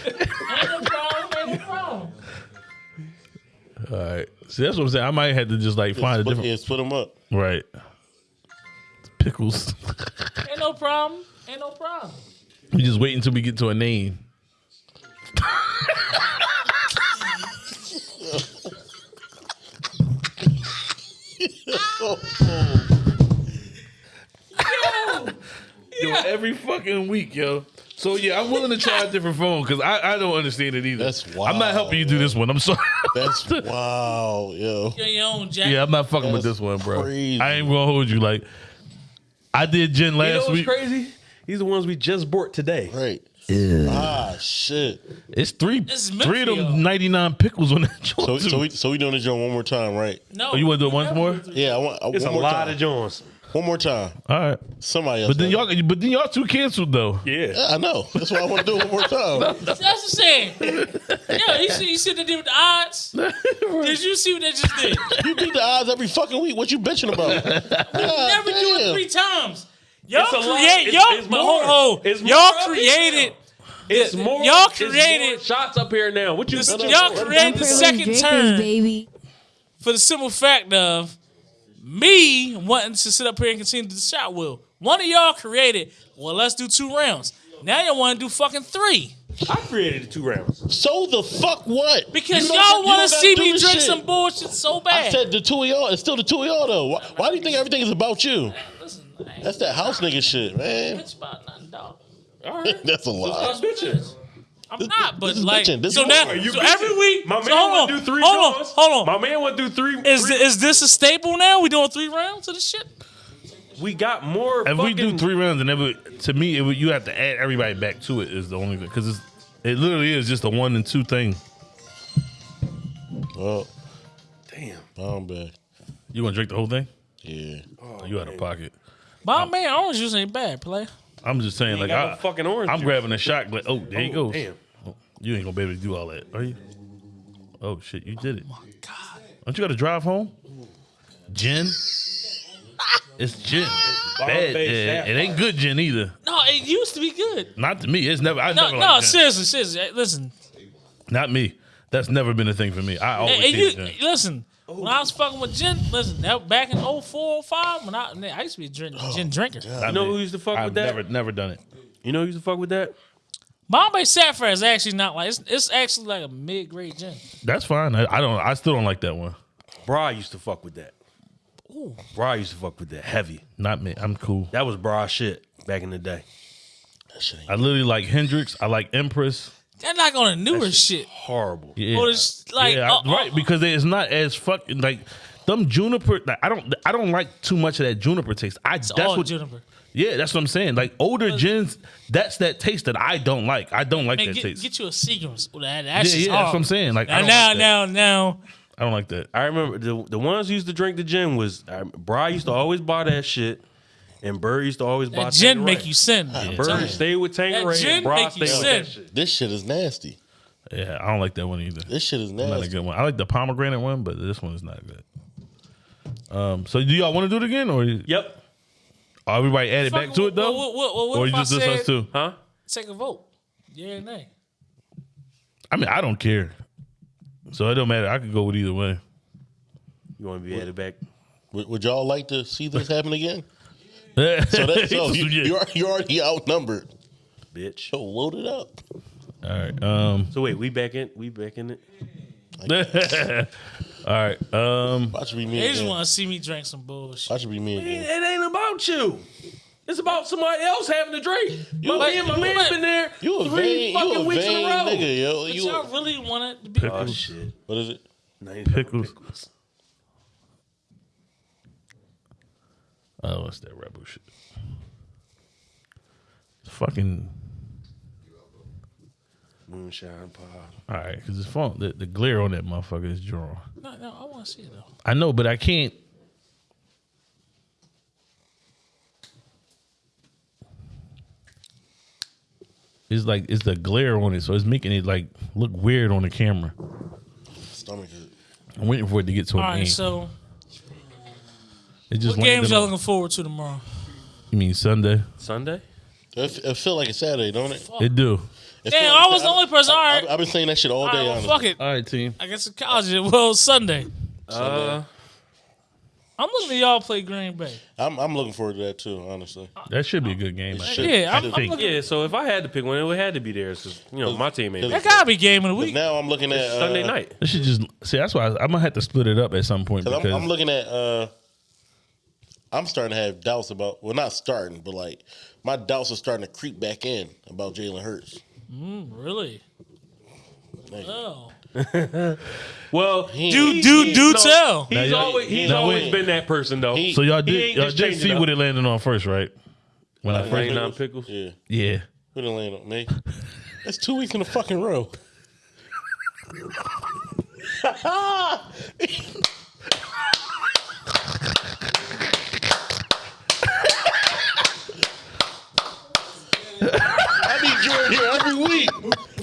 Ain't no problem. Ain't no problem. All right. See, that's what I'm saying. I might have to just like find a Split, different. yeah, split them up. Right. Pickles. Ain't no problem. Ain't no problem. we just wait until we get to a name. Oh, oh. Yo, every fucking week, yo. So yeah, I'm willing to try a different phone because I, I don't understand it either. That's I'm not helping you do this one. I'm sorry. That's wow, yo. You're your own Jack. yeah, I'm not fucking with this one, bro. crazy. I ain't gonna hold you. Like, I did gin You know last what's week. crazy? These are the ones we just bought today. Right. Ah, shit. It's three, This is meant three of them 99 pickles on that joint. So, so we so we doing the joint one more time, right? No. Oh, you want to do it once more? Yeah, I want I, It's one a more lot time. of Jones. One more time. All right, Somebody else. but then y'all, but then y'all two canceled though. Yeah. Yeah, I know. That's why I want to do it one more time. That's the same. yeah, you see, you see what they did with the odds? Did you see what they just did? you beat the odds every fucking week. What you bitching about? Never do it three times. Y'all It's a lot. create, It's- y'all, it's more. hold on. It's more y'all created, It's more. y'all it's more created- shots up here now. What you? This- no, no, y'all created the second drinkers, turn baby. for the simple fact of me wanting to sit up here and continue to do the shot wheel. One of y'all created, well, let's do two rounds. Now y'all want to do fucking three. I created the two rounds. So the fuck what? Because you y'all want to see me drink shit. some bullshit so bad. I said the two of y'all. It's still the two of y'all though. Why, why do you think everything is about you? Listen, That's that house nigga shit, man. bitch about nothing, dog. All right. That's a lie. Stop bitching. I'm not, but this is like, bitching. This so is now. You so bitching. every week, My man so hold on, to do three. hold on, hold on. My man want to do three. Is three- is this a staple now? We doing three rounds of this shit? we got more. If we do three rounds, and it would, to me, it would, you have to add everybody back to it. Is the only thing because it literally is just a one and two thing. Well, Damn. I'm back. You want to drink the whole thing? Yeah. Oh, you out of oh, pocket. My man, orange juice ain't bad, play. I'm just saying, like got I, no fucking orange. I'm juice. grabbing a shot. Like, oh, there you Oh, go. Damn. Oh, you ain't gonna be able to do all that, are you? Oh shit, you did it. Oh, Don't you got to drive home? Gin. It's gin. Bad. Yeah, it ain't good gin either. No, it used to be good. Not to me. It's never. I No, never no, liked gin. seriously, seriously. Listen, Not me. That's never been a thing for me. I always Hey, hey, you, gin. listen. When I was fucking with gin, listen, that back in 04, 05, when I, man, I used to be a gin, gin oh, drinker. Not You know me. who used to fuck I've with that? Never, never done it. You know who used to fuck with that? Bombay Sapphire is actually not like it's, it's actually like a mid grade gin. That's fine. I, I don't. I still don't like that one. Bra used to fuck with that. Bra used to fuck with that heavy. Not me. I'm cool. That was bra shit back in the day. That shit ain't- I literally like Hendrick's. I like Empress. They're not on the newer shit. Horrible. Yeah, Or it's like yeah, uh, right. uh, Because it's not as fucking like them juniper. Like, I don't. I don't like too much of that juniper taste. I it's that's all what. juniper. Yeah, that's what I'm saying. Like older gins, that's that taste that I don't like. I don't like Man, that get, taste. get you a Seagram's. Ooh, That, yeah, that's yeah, that's what I'm saying. Like I Now, don't, now, like now, now. I don't like that. I remember the the ones used to drink the gin was uh, Bra used to always buy that shit, and Bird used to always buy That gin Tanqueray. make you sin. I'm telling Bird you. stayed with Tanqueray gin and Bra make you stayed with sin. that shit. This shit is nasty. Yeah, I don't like that one either. This shit is Not a nasty. good one. I like the pomegranate one, but this one is not good. Um, so do y'all want to do it again, or Yep. or everybody added back to it though, What, what, what, what or if you I just this said, us too? Huh? Take a vote. Yeah or nay? I mean, I don't care, so it don't matter. I could go with either way. You want to be added back? Would, would y'all like to see this happen again? So So, that, so you, you're already- you're already outnumbered. Bitch. So load it up. All right. Um. So wait, we back in? We back in it? all right. Um. Watch it be me They just want to see me drink some bullshit. Watch it be me It ain't about you. It's about somebody else having a drink. My But- man, my you man's like- been there You a three vain, you fucking a weeks in a row. nigga, yo. But You y'all a, really want it to be. Oh shit. what is it? Pickles. Oh, what's that rebel shit? It's Fucking. Moonshine pod. All right, because it's fun. The, the glare on that motherfucker is drawn. No, no, I want to see it though. I know, but I can't. It's like it's the glare on it, so it's making it like look weird on the camera. Stomach hurt. I'm waiting for it to get to All an right, end. so it just what games y'all looking forward to tomorrow? You mean Sunday? Sunday? It, f- it feel like a Saturday, don't it? It do. It Damn, feel I was the only person. All right, I've been saying that shit all all day. right, well, fuck it. All right, team. I guess it's college. Well, Sunday. Uh, I'm looking at y'all play Green Bay. I'm, I'm looking forward to that too. Honestly, That should be a good game. Should. Yeah, I'm, I I'm looking. yeah. So if I had to pick one, it would had to be theirs. 'cause, you know, my team ain't. That gotta be game of the week. now I'm looking at uh, Sunday night. This should just see. That's why I, I'm gonna have to split it up at some point because I'm, I'm looking at. uh I'm starting to have doubts about. Well, not starting, but like my doubts are starting to creep back in about Jalen Hurts. Mm, really? Like, Oh, Well, he- do do he- do no. tell. Now, he's y'all- always he's now, always wait. been that person though. He- so y'all did y'all just did see what it landed on first, right? When I first Ninety nine pickles. Yeah, yeah. who done land on me? That's two weeks in a fucking row. I need you in here every week.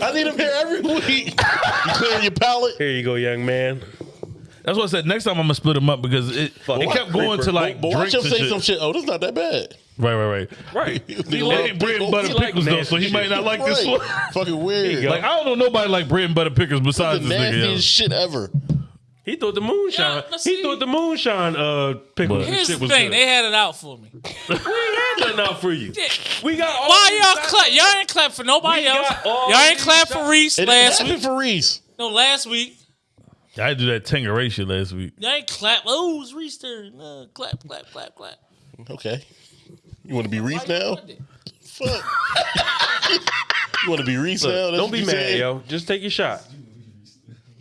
I need him here every week. You clearing your palate? Here you go, young man. That's what I said. Next time I'm gonna split them up because it, it kept going to like But watch drinks him and say shit. some shit. Oh, this not that bad. Right, right, right. Right. He He ain't bread and butter He like pickles though, so he might not like this Right. one. Fucking weird. Like I don't know nobody like bread and butter pickles the besides this nigga. nastiest yo. shit ever. He thought the moonshine. Yeah, he see. thought the moonshine uh pickles But- and Here's shit the was thing: good. they had it out for me. we ain't had nothing out for you. We got all Why these y'all shots. clap? Y'all ain't clap for nobody We else. got all Y'all ain't these clap for shots. Reese It last happened week. for Reese. No, last week. I did that Tanqueray shit last week. Y'all ain't clap. Oh, it's Reese turn. Uh, clap, clap, clap, clap. Okay. You want to be Reese Why now? Fuck. you want to be Reese now? That's don't what be you mad, saying? yo. Just take your shot.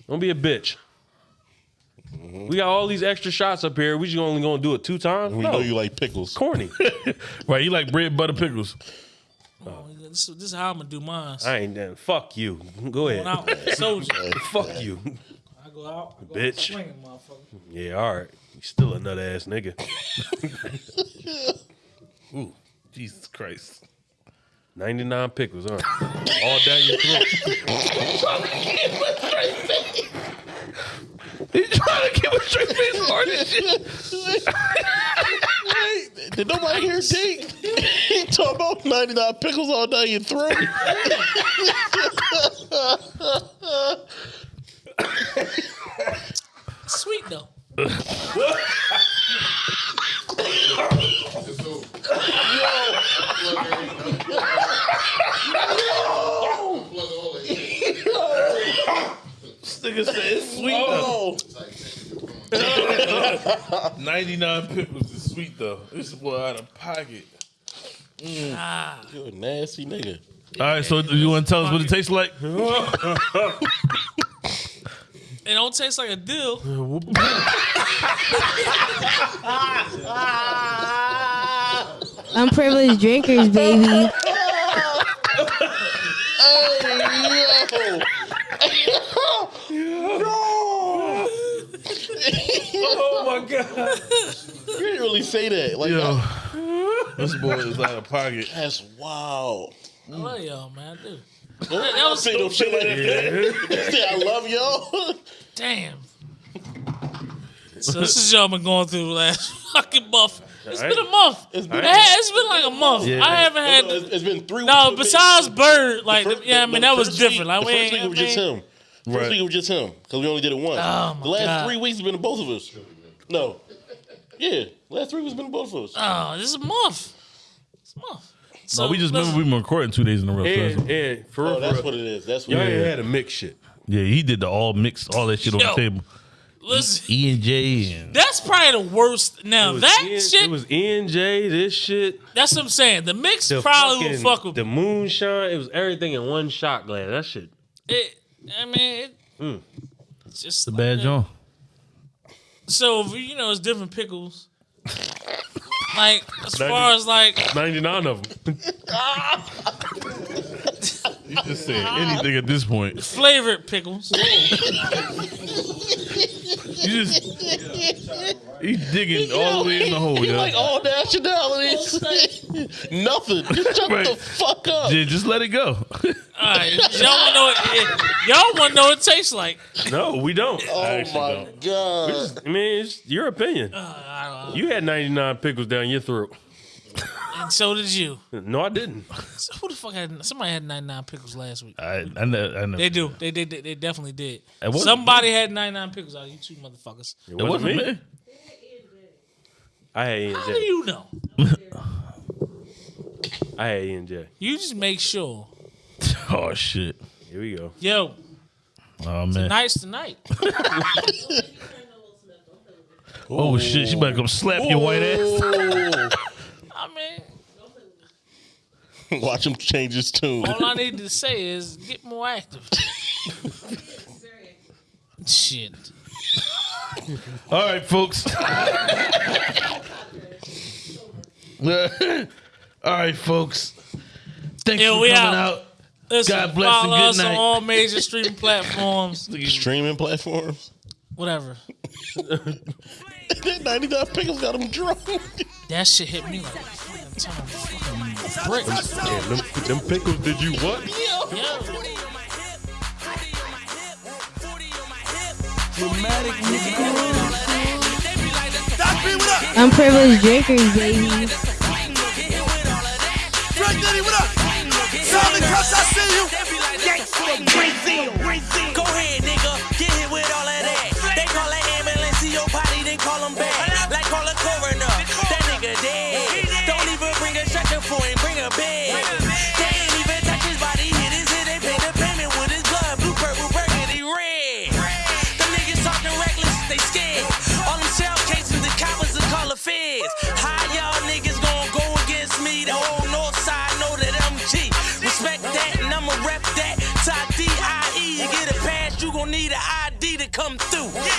Don't be a bitch. Mm-hmm. We got all these extra shots up here. We just only gonna do it two times. We no. know you like pickles. corny. Right, you like bread butter pickles. Oh, oh this, this is how I'm gonna do mine. I ain't done. Fuck you. Go Going ahead. out, soldier. Fuck you. I go out, I go Bitch. Out swinging, motherfucker. Yeah, all right. You still a nut ass nigga. Ooh, Jesus Christ. 99 pickles, huh? All down your throat. He's trying to give a straight face hard as shit. Did nobody hear Dink? he talking about 99 pickles all down your throat. Sweet though. Nigga said it's sweet Oh, though. 99 pickles is sweet though. This boy out of pocket. Mm. Ah. you're a nasty nigga. All right, so do you want to tell us what it tastes like? It don't taste like a deal. Unprivileged drinkers, baby. Oh Oh my god. You didn't really say that. Like Yo, this boy is out of pocket. that's wild. I love y'all, man. I do. Don't that was- say no shit like that. Say I love y'all. Damn. So this is y'all been going through the last fucking month. It's Alright. been a month. It's It's been- been, it's been like a month. Yeah. I haven't oh, had. it's, it's been three. No, weeks. besides Bird, like First- yeah, I the- mean the that was first different. Week, Like the we first ain't, week I was just mean- him. First Right. week it was just him because we only did it once. Oh, my the last God. three weeks has been both of us. No, yeah, last three weeks has been both of us. Oh, this is a month. It's a month. So No, we just remember we've been recording two days in a row. so And, oh, that's- for real, oh, for that's what it is. That's what y'all it ain't is. had a mix shit. yeah, he did the all mix, all that shit on the table. listen. E and J and That's probably the worst. Now It was that N- shit, It was NJ, this shit. that's what I'm saying. The mix The probably fucking, would fuck with the moonshine. It was everything in one shot glass. That shit. it. I mean, it, Mm. it's just the like bad that. John. So you know, it's different pickles. like as far as like Ninety nine of them. You just saying uh-huh. anything at this point. flavored pickles. You just he's digging all the way in the hole, He yo. like all nationalities. Nothing. Just shut Right. the fuck up. J- just let it go. All right, y'all want to know what it, y'all want to know what it tastes like. No, we don't. oh actually my don't. god. I mean, it's your opinion. Uh, you had ninety nine pickles down your throat. And so did you. No, I didn't. So who the fuck had somebody had 99 pickles last week? I I know, I know. They do. They did. They, they definitely did. It wasn't Somebody had 99 pickles out of you two motherfuckers. It It wasn't me. I had How do you know? I had ENJ. You just make sure. Oh shit. Here we go. Yo, Oh man. nice tonight. Oh shit. She better come slap your white ass. Oh. I mean, Watch him change his tune. all I need to say is get more active. Shit. All right, folks. All right, folks. Thanks Yeah, for we coming out. out. Listen, God bless and follow good us night. on all major streaming platforms. Streaming platforms. Whatever. that 99 pickles got him drunk. That shit hit me like Damn, them, them pickles did you what? Yo. Unprivileged drinkers, baby. Drug Diddy, what up? Solid cuts, I see you. Go ahead, nigga, come through.